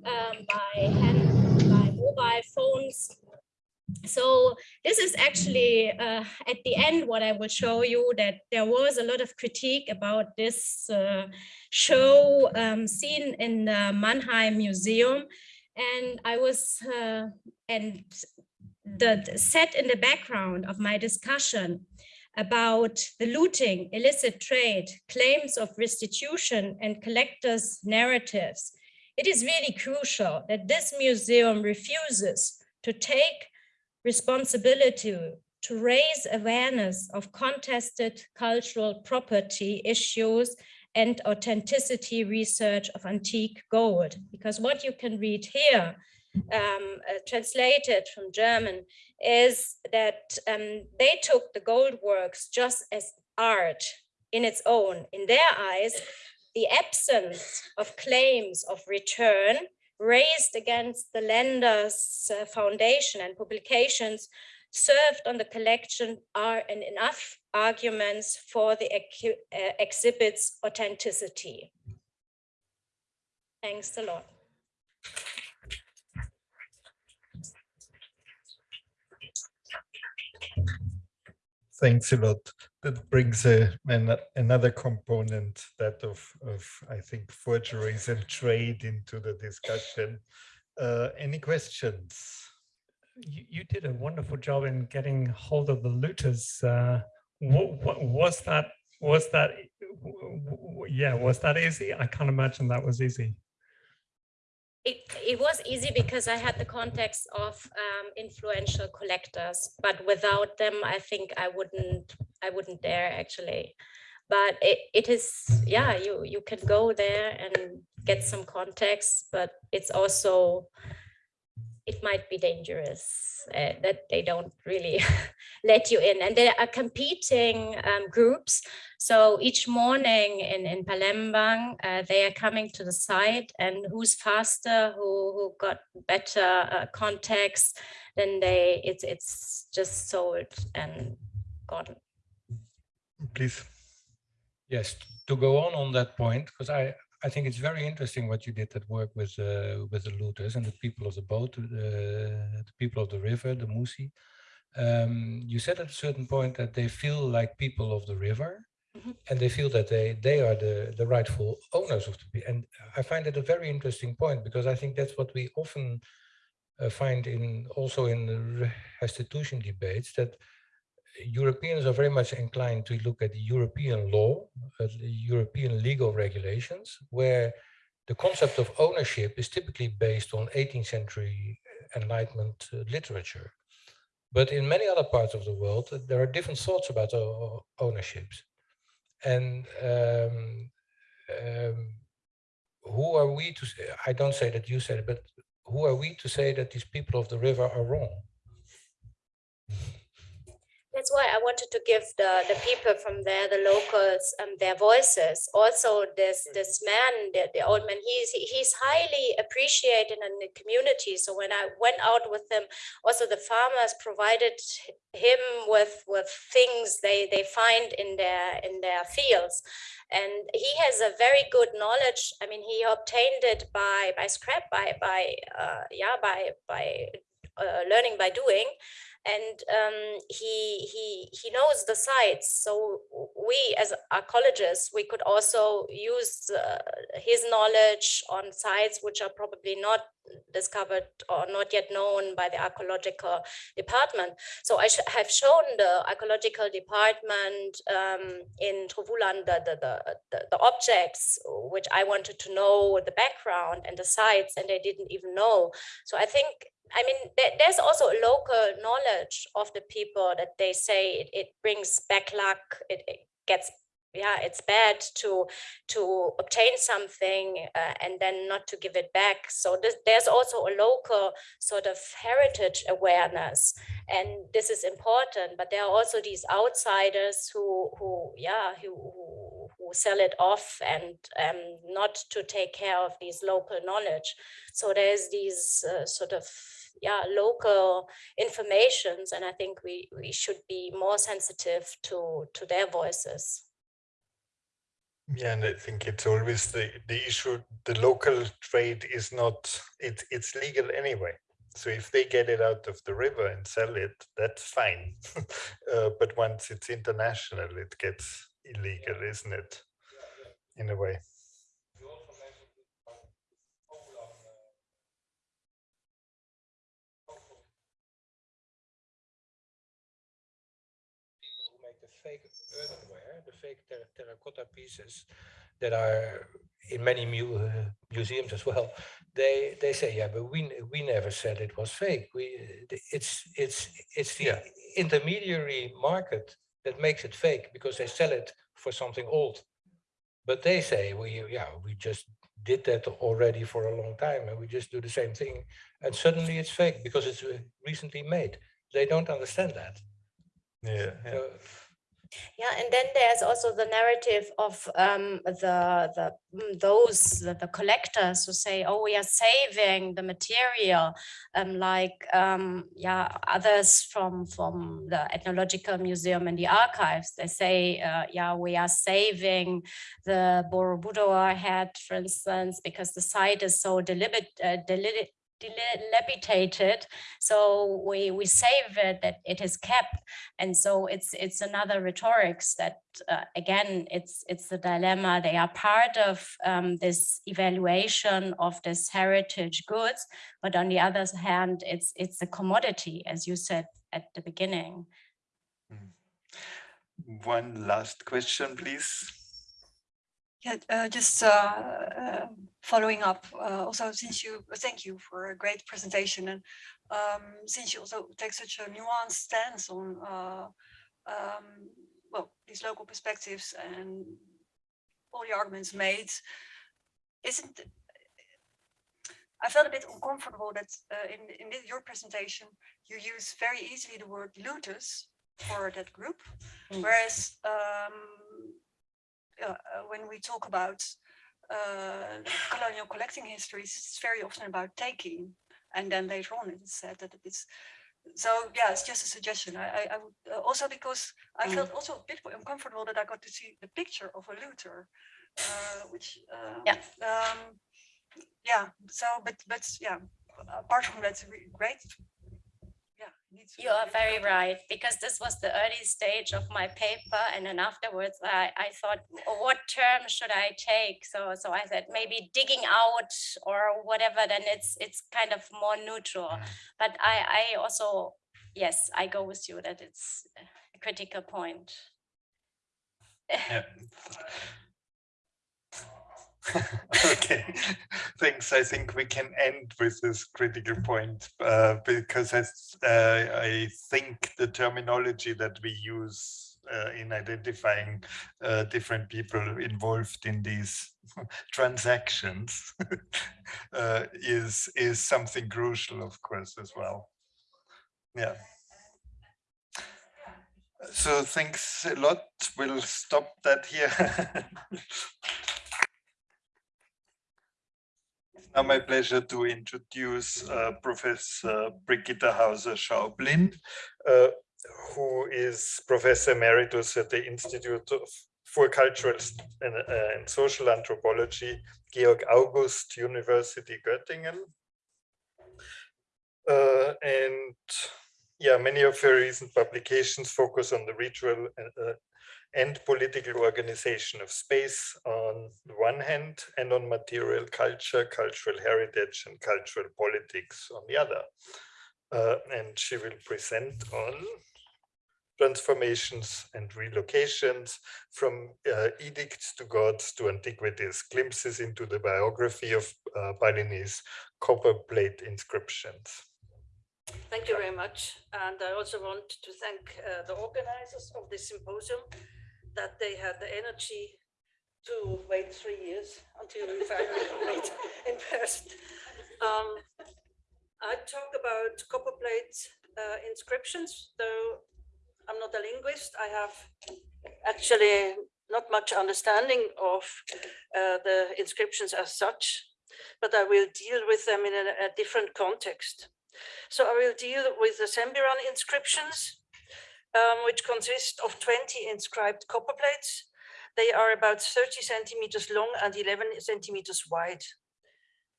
um, by hand, by mobile phones. So this is actually uh, at the end what I will show you that there was a lot of critique about this uh, show um, seen in the Mannheim Museum. And I was, uh, and the, the set in the background of my discussion about the looting, illicit trade, claims of restitution and collectors' narratives, it is really crucial that this museum refuses to take responsibility to raise awareness of contested cultural property issues and authenticity research of antique gold. Because what you can read here, um, uh, translated from German, is that um, they took the gold works just as art in its own. In their eyes, the absence of claims of return raised against the lender's uh, foundation and publications served on the collection are enough arguments for the uh, exhibit's authenticity. Thanks a lot. Thanks a lot. That brings a, an, another component, that of, of, I think, forgeries and trade into the discussion. Uh, any questions? You, you, did a wonderful job in getting hold of the looters. Uh, what, what was that? Was that? Yeah, was that easy? I can't imagine that was easy it, it was easy because I had the context of um, influential collectors, but without them, I think I wouldn't I wouldn't dare actually. But it, it is, yeah, you, you can go there and get some context, but it's also, it might be dangerous uh, that they don't really (laughs) let you in. And there are competing um, groups. So each morning in, in Palembang, uh, they are coming to the site and who's faster, who, who got better uh, context, then they, it's, it's just sold and gone. Please. Yes, to go on on that point, because I, I think it's very interesting what you did that work with uh, with the looters and the people of the boat, uh, the people of the river, the Musi. Um, you said at a certain point that they feel like people of the river, Mhm. and they feel that they they are the the rightful owners of the. And I find it a very interesting point because I think that's what we often uh, find in also in the restitution debates that Europeans are very much inclined to look at the European law, uh, the European legal regulations, where the concept of ownership is typically based on 18th century Enlightenment uh, literature. But in many other parts of the world, uh, there are different thoughts about o- ownerships. And um, um, who are we to say, I don't say that you said it, but who are we to say that these people of the river are wrong? That's why I wanted to give the, the people from there, the locals, um, their voices. Also, this this man, the, the old man, he's he's highly appreciated in the community. So when I went out with him, also the farmers provided him with with things they they find in their in their fields, and he has a very good knowledge. I mean, he obtained it by by scrap by by uh, yeah by by uh, learning by doing and um, he he he knows the sites. So we as archaeologists, we could also use uh, his knowledge on sites which are probably not discovered or not yet known by the archaeological department. So I sh- have shown the archaeological department um, in Trowulan the, the, the, the, the objects which I wanted to know the background and the sites, and they didn't even know. So I think I mean, there, there's also local knowledge of the people that they say it, it brings back luck. It, it gets, yeah, it's bad to to obtain something uh, and then not to give it back. So this, there's also a local sort of heritage awareness, and this is important. But there are also these outsiders who, who, yeah, who. who who sell it off and um, not to take care of these local knowledge. So there's these uh, sort of yeah local informations and i think we we should be more sensitive to to their voices Yeah, and I think it's always the, the issue, the local trade is not, it, it's legal anyway. So if they get it out of the river and sell it, that's fine. (laughs) uh, but once it's international, it gets illegal, isn't it? In a way. You also mentioned it about Overland, uh, Overland. People who make the fake earthenware, the fake ter- terracotta pieces that are in many mu- uh, museums as well. They they say, yeah, but we we never said it was fake. We uh, it's it's it's the Yeah. intermediary market that makes it fake because they sell it for something old. But they say, we, yeah, we just did that already for a long time and we just do the same thing. And suddenly it's fake because it's uh, recently made. They don't understand that. Yeah. yeah. So, yeah and then there's also the narrative of um, the the mm, those the, the collectors who say oh we are saving the material um, like um, yeah others from from the ethnological museum and the archives. They say uh, yeah we are saving the borobudur head for instance because the site is so deliberate uh, deli- dilapidated so we we save it that it is kept. And so it's it's another rhetorics that uh, again it's it's the dilemma. They are part of um, this evaluation of this heritage goods but on the other hand it's it's a commodity as you said at the beginning. One last question, please. Yeah, uh, just uh, uh, following up, uh, also since you, thank you for a great presentation and um, since you also take such a nuanced stance on, uh, um, well, these local perspectives and all the arguments made, isn't, I felt a bit uncomfortable that uh, in, in your presentation, you use very easily the word Lutus for that group. Mm. Whereas um, uh, uh, when we talk about uh, colonial collecting histories, it's very often about taking. And then later on, it's said that it's so yeah, it's just a suggestion. I, I, I would uh, also because I Mm. felt also a bit uncomfortable that I got to see the picture of a looter, uh, which uh, Yeah. um, yeah. So, but but yeah, apart from that, re- great. Yeah, needs to You are very right, because this was the early stage of my paper and then afterwards I, I thought, "Oh, what term should I take? So, so I said maybe digging out or whatever, then it's, it's kind of more neutral. But I, I also, yes, I go with you that it's a critical point. Yeah. (laughs) (laughs) (laughs) okay, thanks. I think we can end with this critical point uh, because as, uh, I think the terminology that we use uh, in identifying uh, different people involved in these (laughs) transactions uh, is is something crucial, of course, as well. Yeah. So thanks a lot. We'll stop that here. It's now my pleasure to introduce uh, Professor Brigitte Hauser-Schäublin, uh, who is Professor Emeritus at the Institute of, for Cultural and, uh, and Social Anthropology, Georg August University Göttingen. Uh, and yeah, many of her recent publications focus on the ritual and, political organization of space on the one hand, and on material culture, cultural heritage, and cultural politics on the other. Uh, and she will present on transformations and relocations from uh, edicts to gods to antiquities, glimpses into the biography of uh, Balinese copper plate inscriptions. Thank you very much. And I also want to thank uh, the organizers of this symposium that they had the energy to wait three years until we finally (laughs) meet in person. Um, I talk about copper plate uh, inscriptions, though I'm not a linguist. I have actually not much understanding of uh, the inscriptions as such, but I will deal with them in a, a different context. So I will deal with the Sembiran inscriptions, um, which consist of 20 inscribed copper plates. They are about 30 centimeters long and 11 centimeters wide.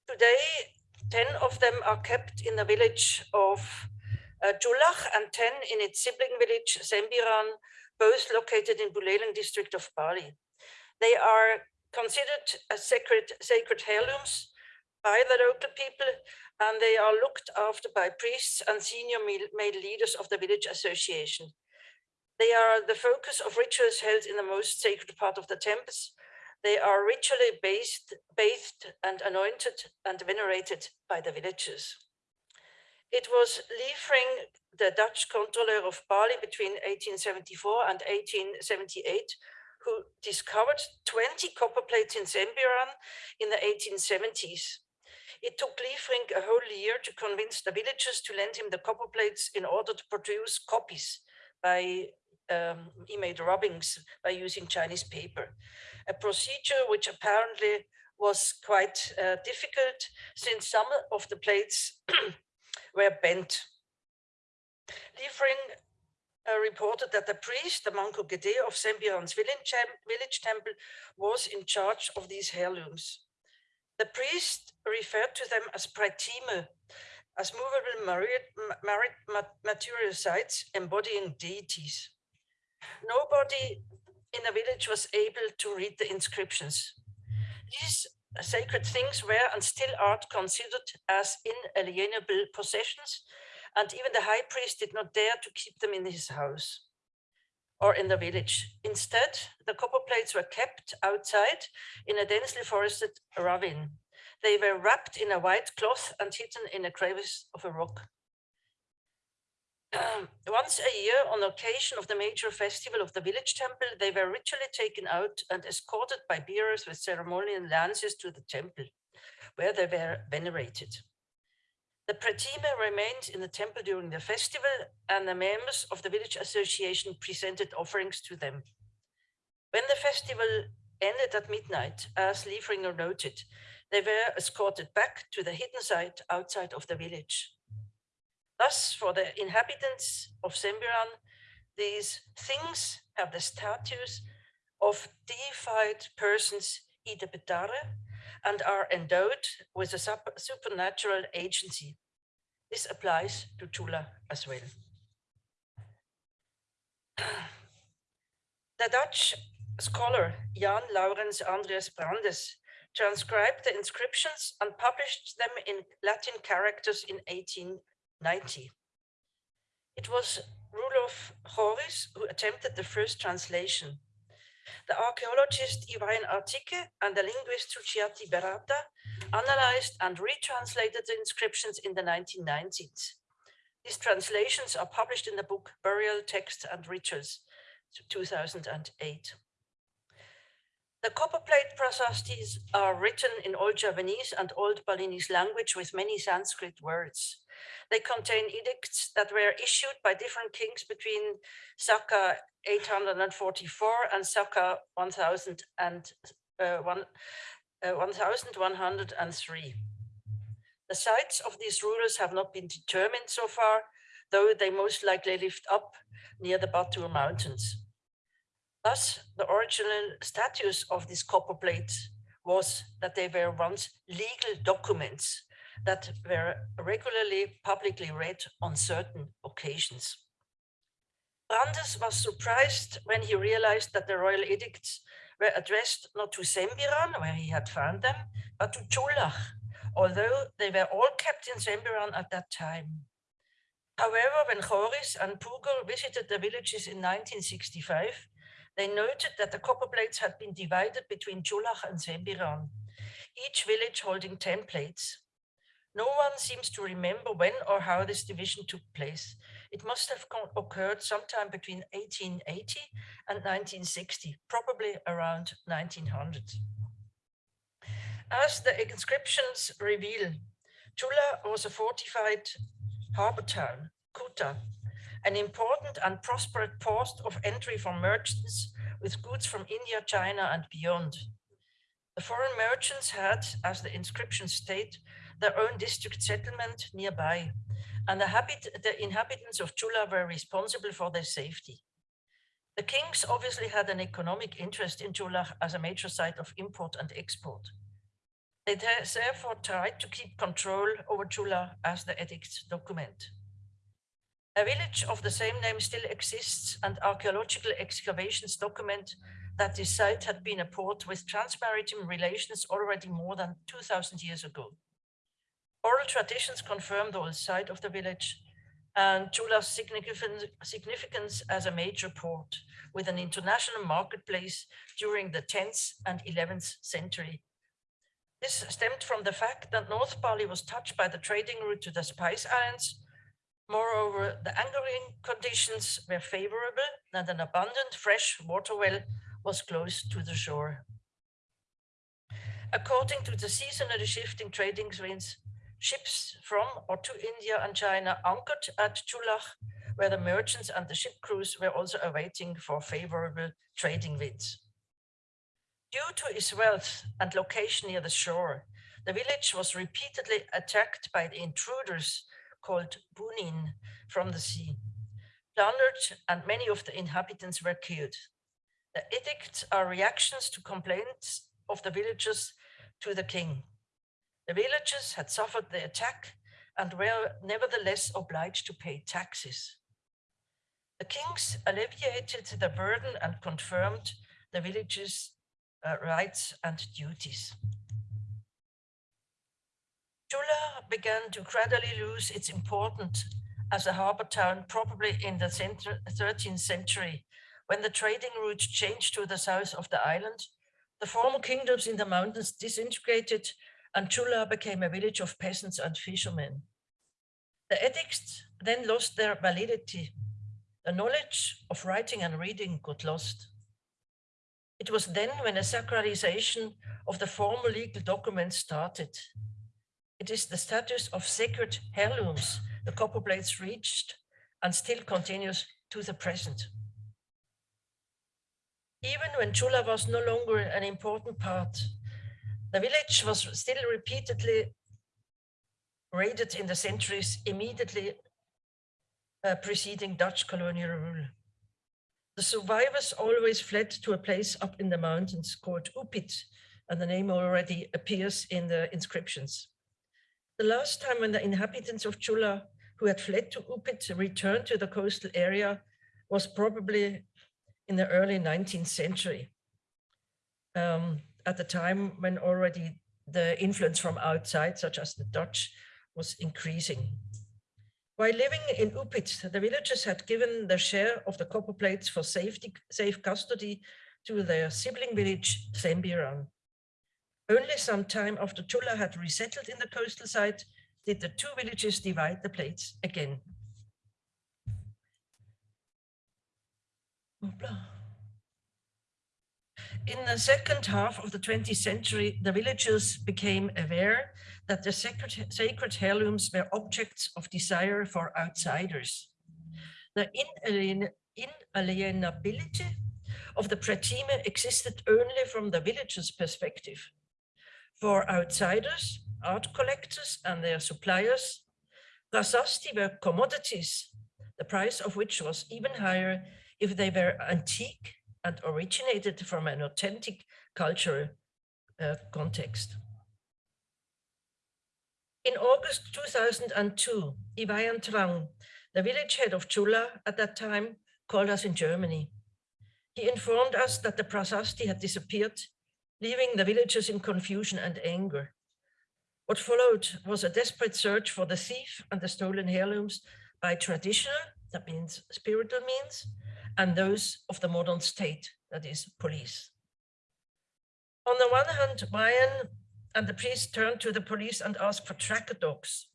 Today, 10 of them are kept in the village of uh, Julah and 10 in its sibling village, Sembiran, both located in Buleleng district of Bali. They are considered as sacred, sacred heirlooms by the local people and they are looked after by priests and senior male leaders of the village association. They are the focus of rituals held in the most sacred part of the temples. They are ritually based, bathed and anointed and venerated by the villagers. It was Liefrinck, the Dutch controller of Bali between 1874 and 1878, who discovered 20 copper plates in Sembiran in the 1870s. It took Liefrinck a whole year to convince the villagers to lend him the copper plates in order to produce copies by um, he made rubbings by using Chinese paper, a procedure which apparently was quite uh, difficult since some of the plates (clears throat) were bent. Liefrinck uh, reported that the priest, the Mangku Gede of Sembiran's village, village temple, was in charge of these heirlooms. The priest referred to them as pratima, as movable married, married material sites embodying deities. Nobody in the village was able to read the inscriptions. These sacred things were and still are considered as inalienable possessions, and even the high priest did not dare to keep them in his house or in the village. Instead, the copper plates were kept outside in a densely forested ravine. They were wrapped in a white cloth and hidden in a crevice of a rock. Um, once a year, on occasion of the major festival of the village temple, they were ritually taken out and escorted by bearers with ceremonial lances to the temple. where they were venerated. The pratima remained in the temple during the festival and the members of the village association presented offerings to them. When the festival ended at midnight, as Liefringer noted, they were escorted back to the hidden site outside of the village. Thus, for the inhabitants of Sembiran, these things have the status of deified persons idebetare and are endowed with a supernatural agency. This applies to Julah as well. The Dutch scholar Jan Laurens Andreas Brandes transcribed the inscriptions and published them in Latin characters in 1890. It was Roelof Goris who attempted the first translation. The archaeologist I Wayan Ardika and the linguist Sutjiati Beratha analyzed and retranslated the inscriptions in the 1990s. These translations are published in the book Burial Texts and Rituals, 2008. The copperplate prasastis are written in Old Javanese and Old Balinese language with many Sanskrit words. They contain edicts that were issued by different kings between Saka 844 and Saka 1000 and, uh, one, uh, 1103. The sites of these rulers have not been determined so far, though they most likely lived up near the Batur mountains. Thus, the original status of these copper plates was that they were once legal documents that were regularly publicly read on certain occasions. Brandes was surprised when he realized that the royal edicts were addressed not to Sembiran, where he had found them, but to Julah, although they were all kept in Sembiran at that time. However, when Goris and Pugal visited the villages in 1965, they noted that the copper plates had been divided between Julah and Sembiran, each village holding 10 plates. No one seems to remember when or how this division took place. It must have occurred sometime between 1880 and 1960, probably around 1900. As the inscriptions reveal, Julah was a fortified harbor town, Kuta, an important and prosperous port of entry for merchants with goods from India, China, and beyond. The foreign merchants had, as the inscriptions state, their own district settlement nearby, and the, habit, the inhabitants of Julah were responsible for their safety. The kings obviously had an economic interest in Julah as a major site of import and export. They therefore tried to keep control over Julah as the edicts document. A village of the same name still exists and archaeological excavations document that this site had been a port with transmaritime relations already more than 2000 years ago. Oral traditions confirm the old site of the village and Julah's significance as a major port with an international marketplace during the 10th and 11th century. This stemmed from the fact that North Bali was touched by the trading route to the Spice Islands Moreover, the anchoring conditions were favorable and an abundant fresh water well was close to the shore. According to the seasonally shifting trading winds, ships from or to India and China anchored at Julah, where the merchants and the ship crews were also awaiting for favorable trading winds. Due to its wealth and location near the shore, the village was repeatedly attacked by the intruders called Bunin from the sea. Plundered and many of the inhabitants were killed. The edicts are reactions to complaints of the villagers to the king. The villagers had suffered the attack and were nevertheless obliged to pay taxes. The kings alleviated the burden and confirmed the villagers' uh, rights and duties. Julah began to gradually lose its importance as a harbor town probably in the 13th century when the trading route changed to the south of the island. The former kingdoms in the mountains disintegrated and Julah became a village of peasants and fishermen. The edicts then lost their validity. The knowledge of writing and reading got lost. It was then when a sacralization of the formal legal documents started. It is the status of sacred heirlooms the copper plates reached and still continues to the present. Even when Julah was no longer an important part, the village was still repeatedly raided in the centuries immediately uh, preceding Dutch colonial rule. The survivors always fled to a place up in the mountains called Upit, and the name already appears in the inscriptions. The last time when the inhabitants of Julah who had fled to Upit returned to the coastal area was probably in the early 19th century, um, at the time when already the influence from outside, such as the Dutch, was increasing. While living in Upit, the villagers had given their share of the copper plates for safety, safe custody to their sibling village, Sembiran. Only some time after Julah had resettled in the coastal side, did the two villages divide the plates again. In the second half of the 20th century, the villagers became aware that the sacred, sacred heirlooms were objects of desire for outsiders. The inalien, inalienability of the pratima existed only from the villagers' perspective. For outsiders, art collectors and their suppliers, prasasti were commodities, the price of which was even higher if they were antique and originated from an authentic cultural uh, context. In August 2002, I Wayan Trang, the village head of Julah at that time, called us in Germany. He informed us that the Prasasti had disappeared, leaving the villagers in confusion and anger. What followed was a desperate search for the thief and the stolen heirlooms by traditional, that means spiritual means, and those of the modern state, that is police. On the one hand, Ryan and the priest turned to the police and asked for tracker dogs.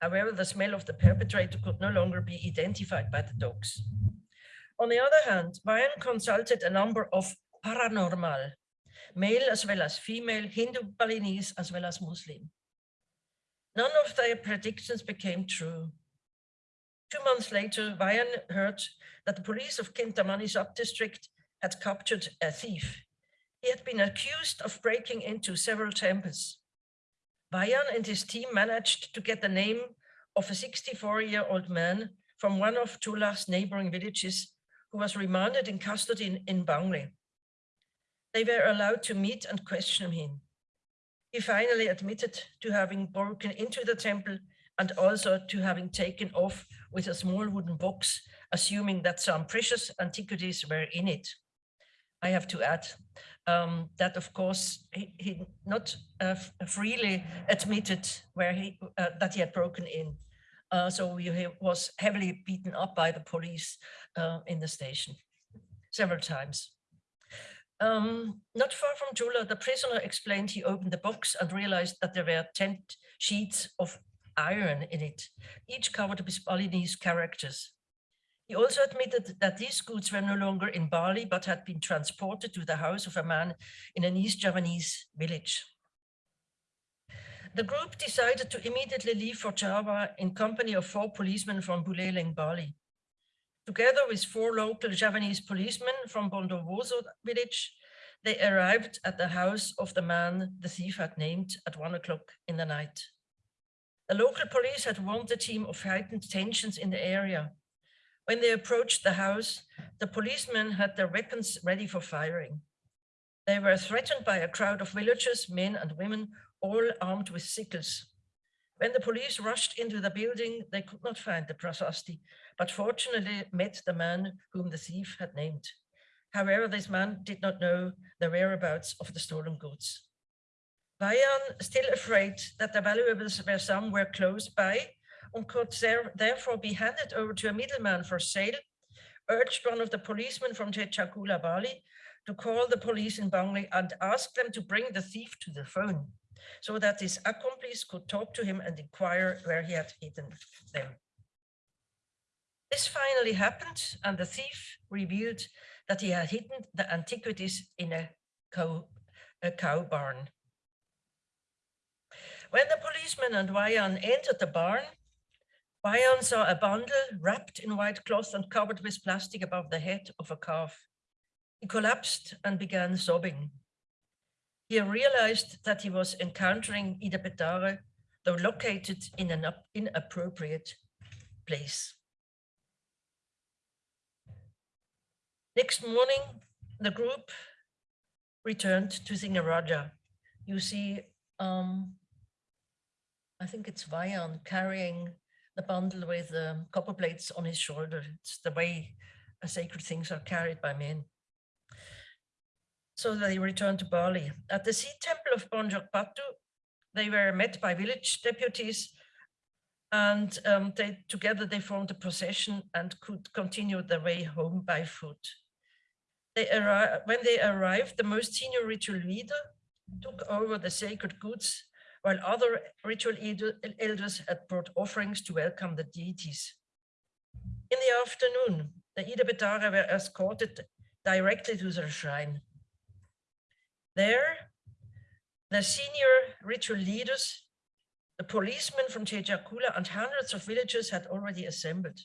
However, the smell of the perpetrator could no longer be identified by the dogs. On the other hand, Ryan consulted a number of paranormal, male as well as female, Hindu Balinese as well as Muslim. None of their predictions became true. Two months later, Wayan heard that the police of Kintamani sub-district had captured a thief. He had been accused of breaking into several temples. Wayan and his team managed to get the name of a 64-year-old man from one of Julah's neighboring villages who was remanded in custody in, in Bangli. They were allowed to meet and question him. He finally admitted to having broken into the temple and also to having taken off with a small wooden box, assuming that some precious antiquities were in it. I have to add um, that, of course, he, he not uh, freely admitted where he uh, that he had broken in. Uh, so he was heavily beaten up by the police uh, in the station several times. Um, not far from Julah, the prisoner explained he opened the box and realized that there were 10 sheets of iron in it, each covered with Balinese characters. He also admitted that these goods were no longer in Bali, but had been transported to the house of a man in an East Javanese village. The group decided to immediately leave for Java in company of four policemen from Buleleng, Bali. Together with four local Javanese policemen from Bondowoso village, they arrived at the house of the man the thief had named at one o'clock in the night. The local police had warned the team of heightened tensions in the area. When they approached the house, the policemen had their weapons ready for firing. They were threatened by a crowd of villagers, men and women, all armed with sickles. When the police rushed into the building, they could not find the Prasasti, but fortunately met the man whom the thief had named. However, this man did not know the whereabouts of the stolen goods. Wayan, still afraid that the valuables were somewhere close by and could there, therefore be handed over to a middleman for sale, urged one of the policemen from Tejakula, Bali, to call the police in Bangli and ask them to bring the thief to the phone so that his accomplice could talk to him and inquire where he had hidden them. This finally happened and the thief revealed that he had hidden the antiquities in a cow, a cow barn. When the policeman and Wayan entered the barn, Wayan saw a bundle wrapped in white cloth and covered with plastic above the head of a calf. He collapsed and began sobbing. He realized that he was encountering Ida Betare, though located in an inappropriate place. Next morning, the group returned to Singaraja. You see, um, I think it's Wayan carrying the bundle with um, copper plates on his shoulder. It's the way uh, sacred things are carried by men. So they returned to Bali. At the sea temple of Ponjok Batu, they were met by village deputies and um, they together they formed a procession and could continue their way home by foot. They when they arrived, the most senior ritual leader took over the sacred goods, while other ritual elders had brought offerings to welcome the deities. In the afternoon, the Ida were escorted directly to their shrine. There, the senior ritual leaders the policemen from Tejakula and hundreds of villagers had already assembled.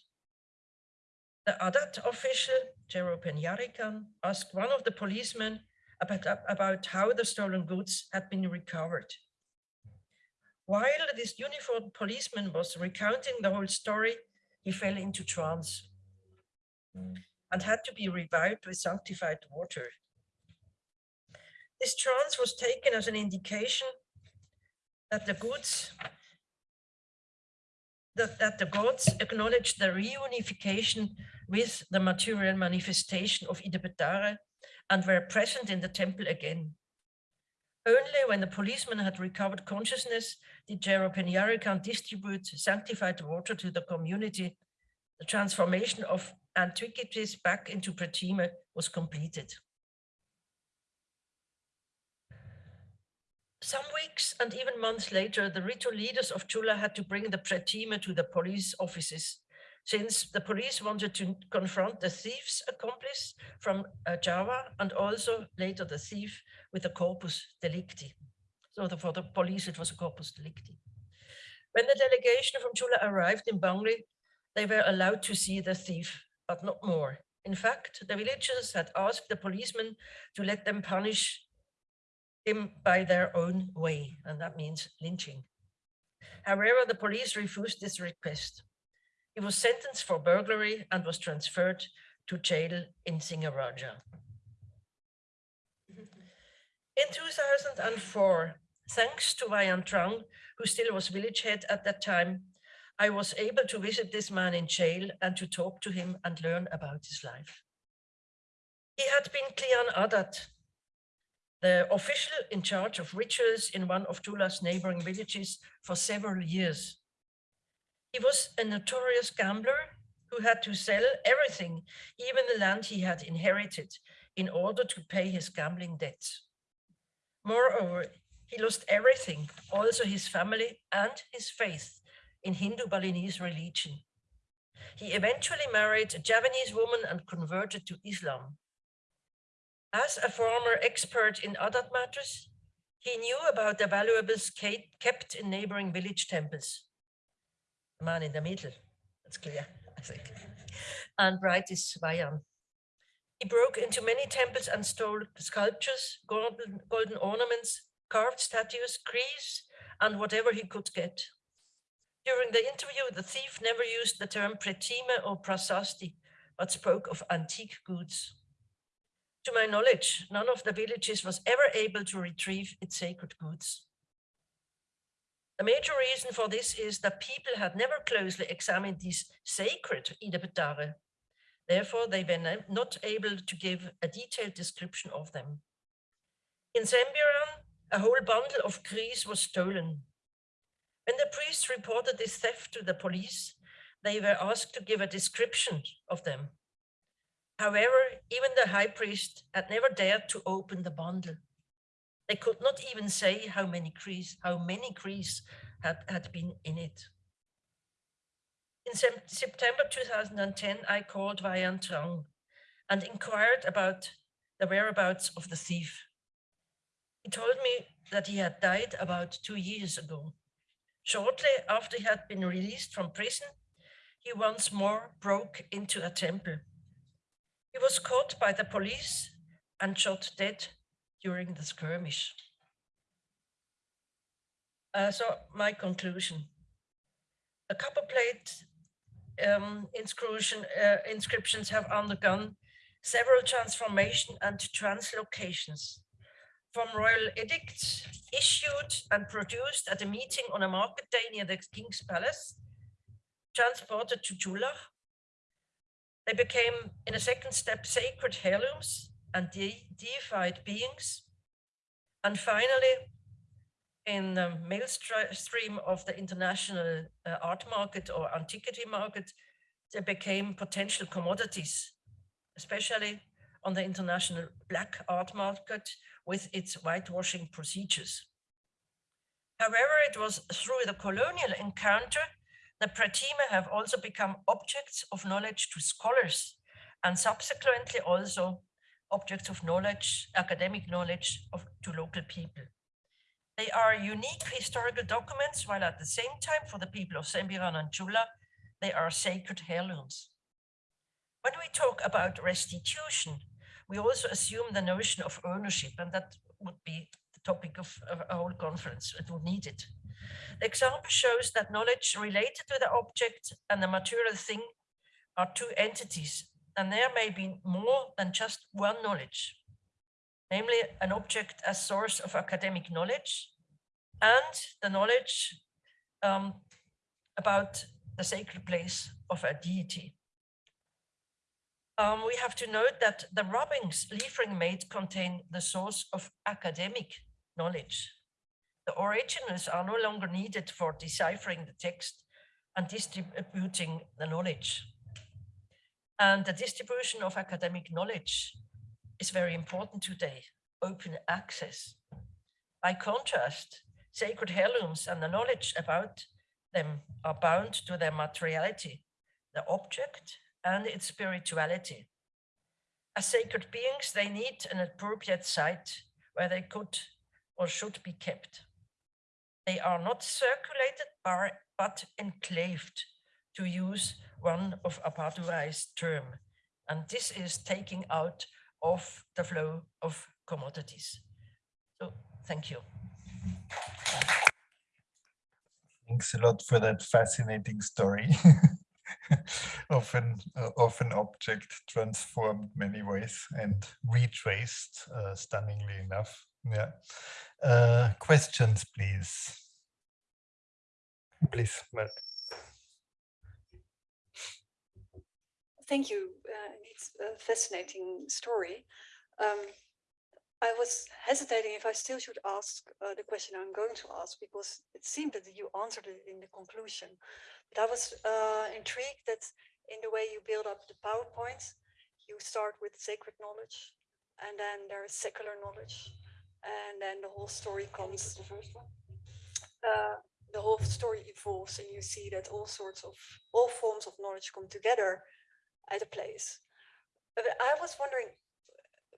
The Adat official, Jero Penyarikan, asked one of the policemen about, about how the stolen goods had been recovered. While this uniformed policeman was recounting the whole story, he fell into trance and had to be revived with sanctified water. This trance was taken as an indication that the goods that, that the gods acknowledged the reunification with the material manifestation of Idebetare and were present in the temple again. Only when the policeman had recovered consciousness did Jero Jeropenyarikan distribute sanctified water to the community. The transformation of antiquities back into pratima was completed. Some weeks and even months later, the ritual leaders of Julah had to bring the pratima to the police offices since the police wanted to confront the thief's accomplice from uh, Java and also later the thief with a corpus delicti. So the, for the police, it was a corpus delicti. When the delegation from Julah arrived in Bangli, they were allowed to see the thief, but not more. In fact, the villagers had asked the policeman to let them punish him by their own way, and that means lynching. However, the police refused this request. He was sentenced for burglary and was transferred to jail in Singaraja. In 2004, thanks to Wayan Trong, who still was village head at that time, I was able to visit this man in jail and to talk to him and learn about his life. He had been Klian Adat, the official in charge of rituals in one of Julah's neighboring villages for several years. He was a notorious gambler who had to sell everything, even the land he had inherited, in order to pay his gambling debts. Moreover, he lost everything, also his family and his faith in Hindu Balinese religion. He eventually married a Javanese woman and converted to Islam. As a former expert in Adat matters, he knew about the valuables kept in neighboring village temples. The man in the middle, that's clear, I think. And right is Wayan. He broke into many temples and stole sculptures, golden, golden ornaments, carved statues, creeds, and whatever he could get. During the interview, the thief never used the term pratima or prasasti, but spoke of antique goods. To my knowledge, none of the villages was ever able to retrieve its sacred goods. A major reason for this is that people had never closely examined these sacred Idabetare. Therefore, they were not able to give a detailed description of them. In Sembiran, a whole bundle of kris was stolen. When the priests reported this theft to the police, they were asked to give a description of them. However, even the high priest had never dared to open the bundle. They could not even say how many kris, how many kris had, had been in it. In September 2010, I called Wayan Trong. and inquired about the whereabouts of the thief. He told me that he had died about two years ago. Shortly after he had been released from prison, he once more broke into a temple. He was caught by the police and shot dead during the skirmish. Uh, so my conclusion, a copper plate um, uh, inscriptions have undergone several transformation and translocations from royal edicts issued and produced at a meeting on a market day near the king's palace, transported to Julah. They became, in a second step, sacred heirlooms and de deified beings. And finally, in the mainstream of the international uh, art market or antiquity market, they became potential commodities, especially on the international black art market with its whitewashing procedures. However, it was through the colonial encounter that pratima have also become objects of knowledge to scholars and subsequently also objects of knowledge, academic knowledge of, to local people. They are unique historical documents, while at the same time for the people of Sembiran and Julah, they are sacred heirlooms. When we talk about restitution, we also assume the notion of ownership, and that would be the topic of, of a whole conference. It would need it. The example shows that knowledge related to the object and the material thing are two entities, and there may be more than just one knowledge, namely an object as source of academic knowledge and the knowledge um, about the sacred place of a deity. Um, we have to note that the rubbings Liefrinck made contain the source of academic knowledge. The originals are no longer needed for deciphering the text and distributing the knowledge. And the distribution of academic knowledge is very important today, open access. By contrast, sacred heirlooms and the knowledge about them are bound to their materiality, the object and its spirituality. As sacred beings, they need an appropriate site where they could or should be kept. They are not circulated but enclaved, to use one of Appadurai's term. And this is taking out of the flow of commodities. So thank you. Thanks a lot for that fascinating story (laughs) of, an, uh, of an object transformed many ways and retraced uh, stunningly enough. Yeah. Uh, questions, please. Please, Mert. Thank you. Uh, it's a fascinating story. Um, I was hesitating if I still should ask uh, the question I'm going to ask because it seemed that you answered it in the conclusion. But I was uh, intrigued that in the way you build up the PowerPoint, you start with sacred knowledge and then there's secular knowledge and then the whole story comes. The first one? Uh, the whole story evolves and you see that all sorts of, all forms of knowledge come together at a place. But I was wondering,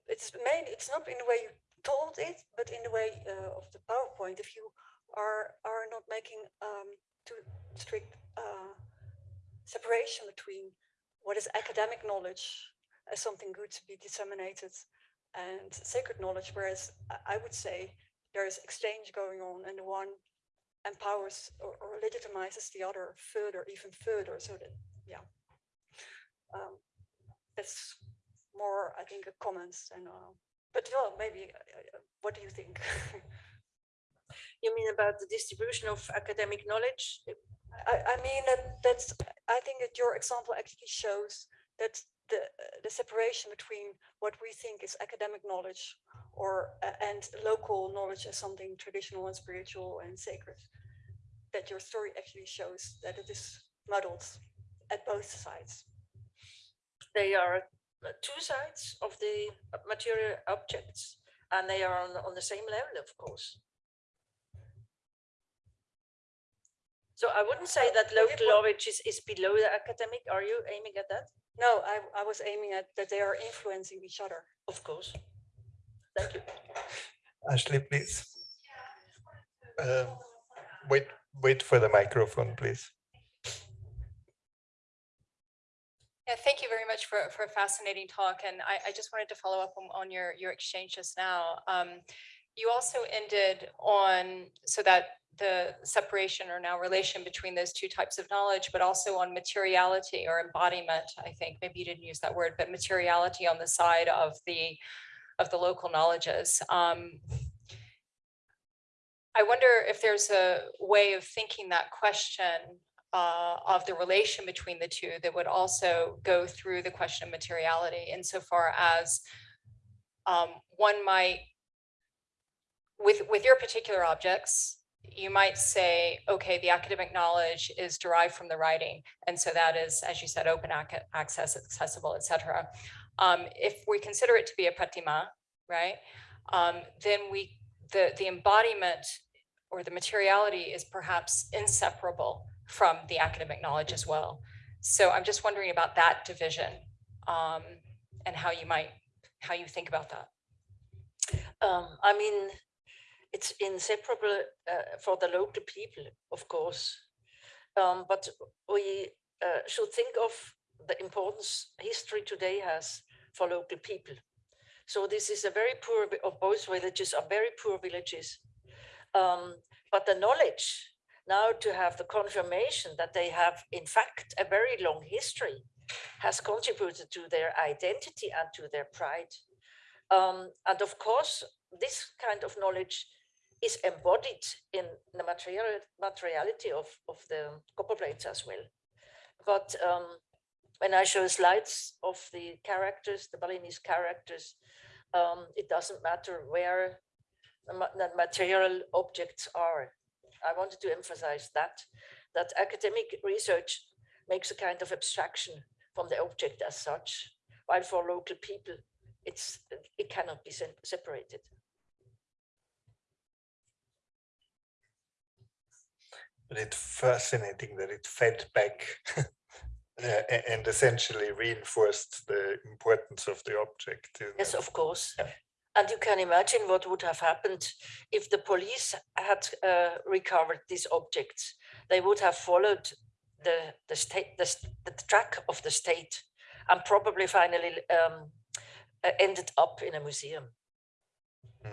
it's main, it's not in the way you told it, but in the way uh, of the PowerPoint, if you are, are not making um, too strict uh, separation between what is academic knowledge as something good to be disseminated and sacred knowledge, whereas I would say there is exchange going on and the one empowers or, or legitimizes the other further, even further, so that, yeah. Um, that's more, I think, a comments and, uh, but well, maybe, uh, what do you think? (laughs) you mean about the distribution of academic knowledge? I, I mean, that, that's, I think that your example actually shows that the, the separation between what we think is academic knowledge or uh, and local knowledge as something traditional and spiritual and sacred, that your story actually shows that it is muddled at both sides. They are two sides of the material objects and they are on, on the same level, of course. So I wouldn't say that local knowledge is, is below the academic. Are you aiming at that? No, I, I was aiming at that they are influencing each other. Of course. Thank you. Ashley, please. Um, wait, wait for the microphone, please. Yeah, thank you very much for, for a fascinating talk. And I, I just wanted to follow up on, on your, your exchange just now. Um, you also ended on, so that the separation or now relation between those two types of knowledge, but also on materiality or embodiment, I think, maybe you didn't use that word, but materiality on the side of the, of the local knowledges. Um, I wonder if there's a way of thinking that question uh, of the relation between the two that would also go through the question of materiality insofar as um, one might, with, with your particular objects, you might say, okay, the academic knowledge is derived from the writing. And so that is, as you said, open ac access, accessible, etc. Um, if we consider it to be a pratima, right, um, then we, the, the embodiment or the materiality is perhaps inseparable from the academic knowledge as well. So I'm just wondering about that division um, and how you might, how you think about that. Um, I mean, it's inseparable uh, for the local people, of course. Um, but we uh, should think of the importance history today has for local people. So this is a very poor, of both villages are very poor villages. Um, but the knowledge now to have the confirmation that they have in fact a very long history has contributed to their identity and to their pride. Um, and of course, this kind of knowledge is embodied in the material, materiality of, of the copper plates as well. But um, when I show slides of the characters, the Balinese characters, um, it doesn't matter where the material objects are. I wanted to emphasize that, that academic research makes a kind of abstraction from the object as such, while for local people, it's it cannot be separated. But it's fascinating that it fed back (laughs) uh, and essentially reinforced the importance of the object. Yes, of course. Yeah. And you can imagine what would have happened if the police had uh, recovered these objects. They would have followed the, the state, the, the track of the state and probably finally um, uh, ended up in a museum. Mm.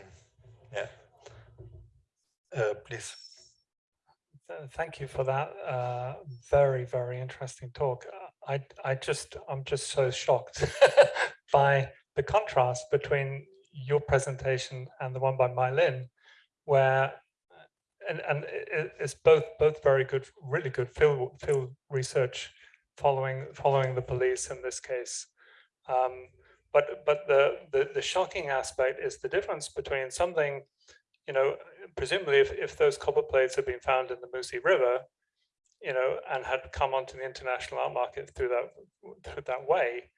Yeah. Uh, please. Thank you for that uh, very, very interesting talk. I, I just, I'm just so shocked (laughs) by the contrast between your presentation and the one by Mai Lin, where and and it's both both very good, really good field field research following following the police in this case. Um, but but the, the the shocking aspect is the difference between something, you know, presumably if if those copper plates had been found in the Musi River, you know, and had come onto the international art market through that through that way,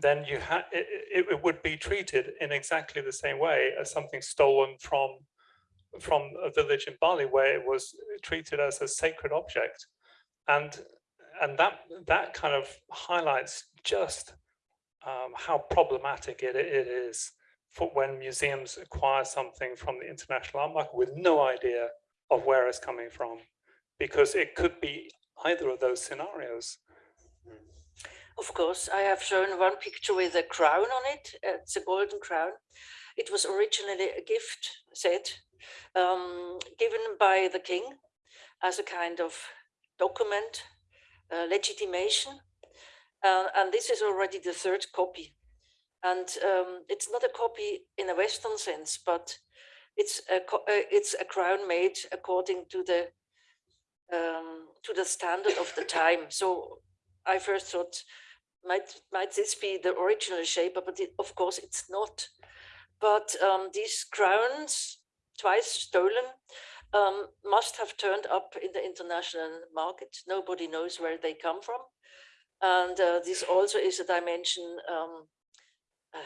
then you ha it, it would be treated in exactly the same way as something stolen from from a village in Bali where it was treated as a sacred object. And and that that kind of highlights just um, how problematic it, it is for when museums acquire something from the international art market with no idea of where it's coming from, because it could be either of those scenarios. Of course, I have shown one picture with a crown on it. It's a golden crown. It was originally a gift set um, given by the king as a kind of document, uh, legitimation. Uh, and this is already the third copy. And um, it's not a copy in a Western sense, but it's a, uh, it's a crown made according to the um, to the standard of the time. So I first thought might might this be the original shape, but it, of course it's not. But um, these crowns, twice stolen, um, must have turned up in the international market. Nobody knows where they come from. And uh, this also is a dimension um, uh,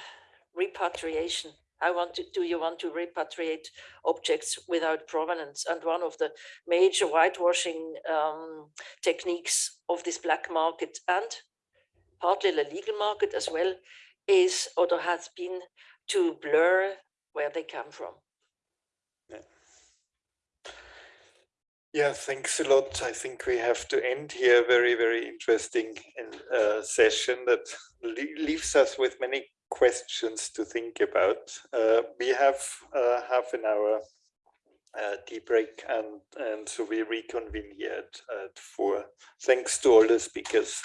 repatriation. I want to, do you want to repatriate objects without provenance? And one of the major whitewashing um, techniques of this black market and partly the legal market as well, is or has been to blur where they come from. Yeah, thanks a lot. I think we have to end here. Very, very interesting uh, session that leaves us with many questions to think about. Uh, we have uh, half an hour uh, tea break and, and so we reconvene here at, at four. Thanks to all the speakers.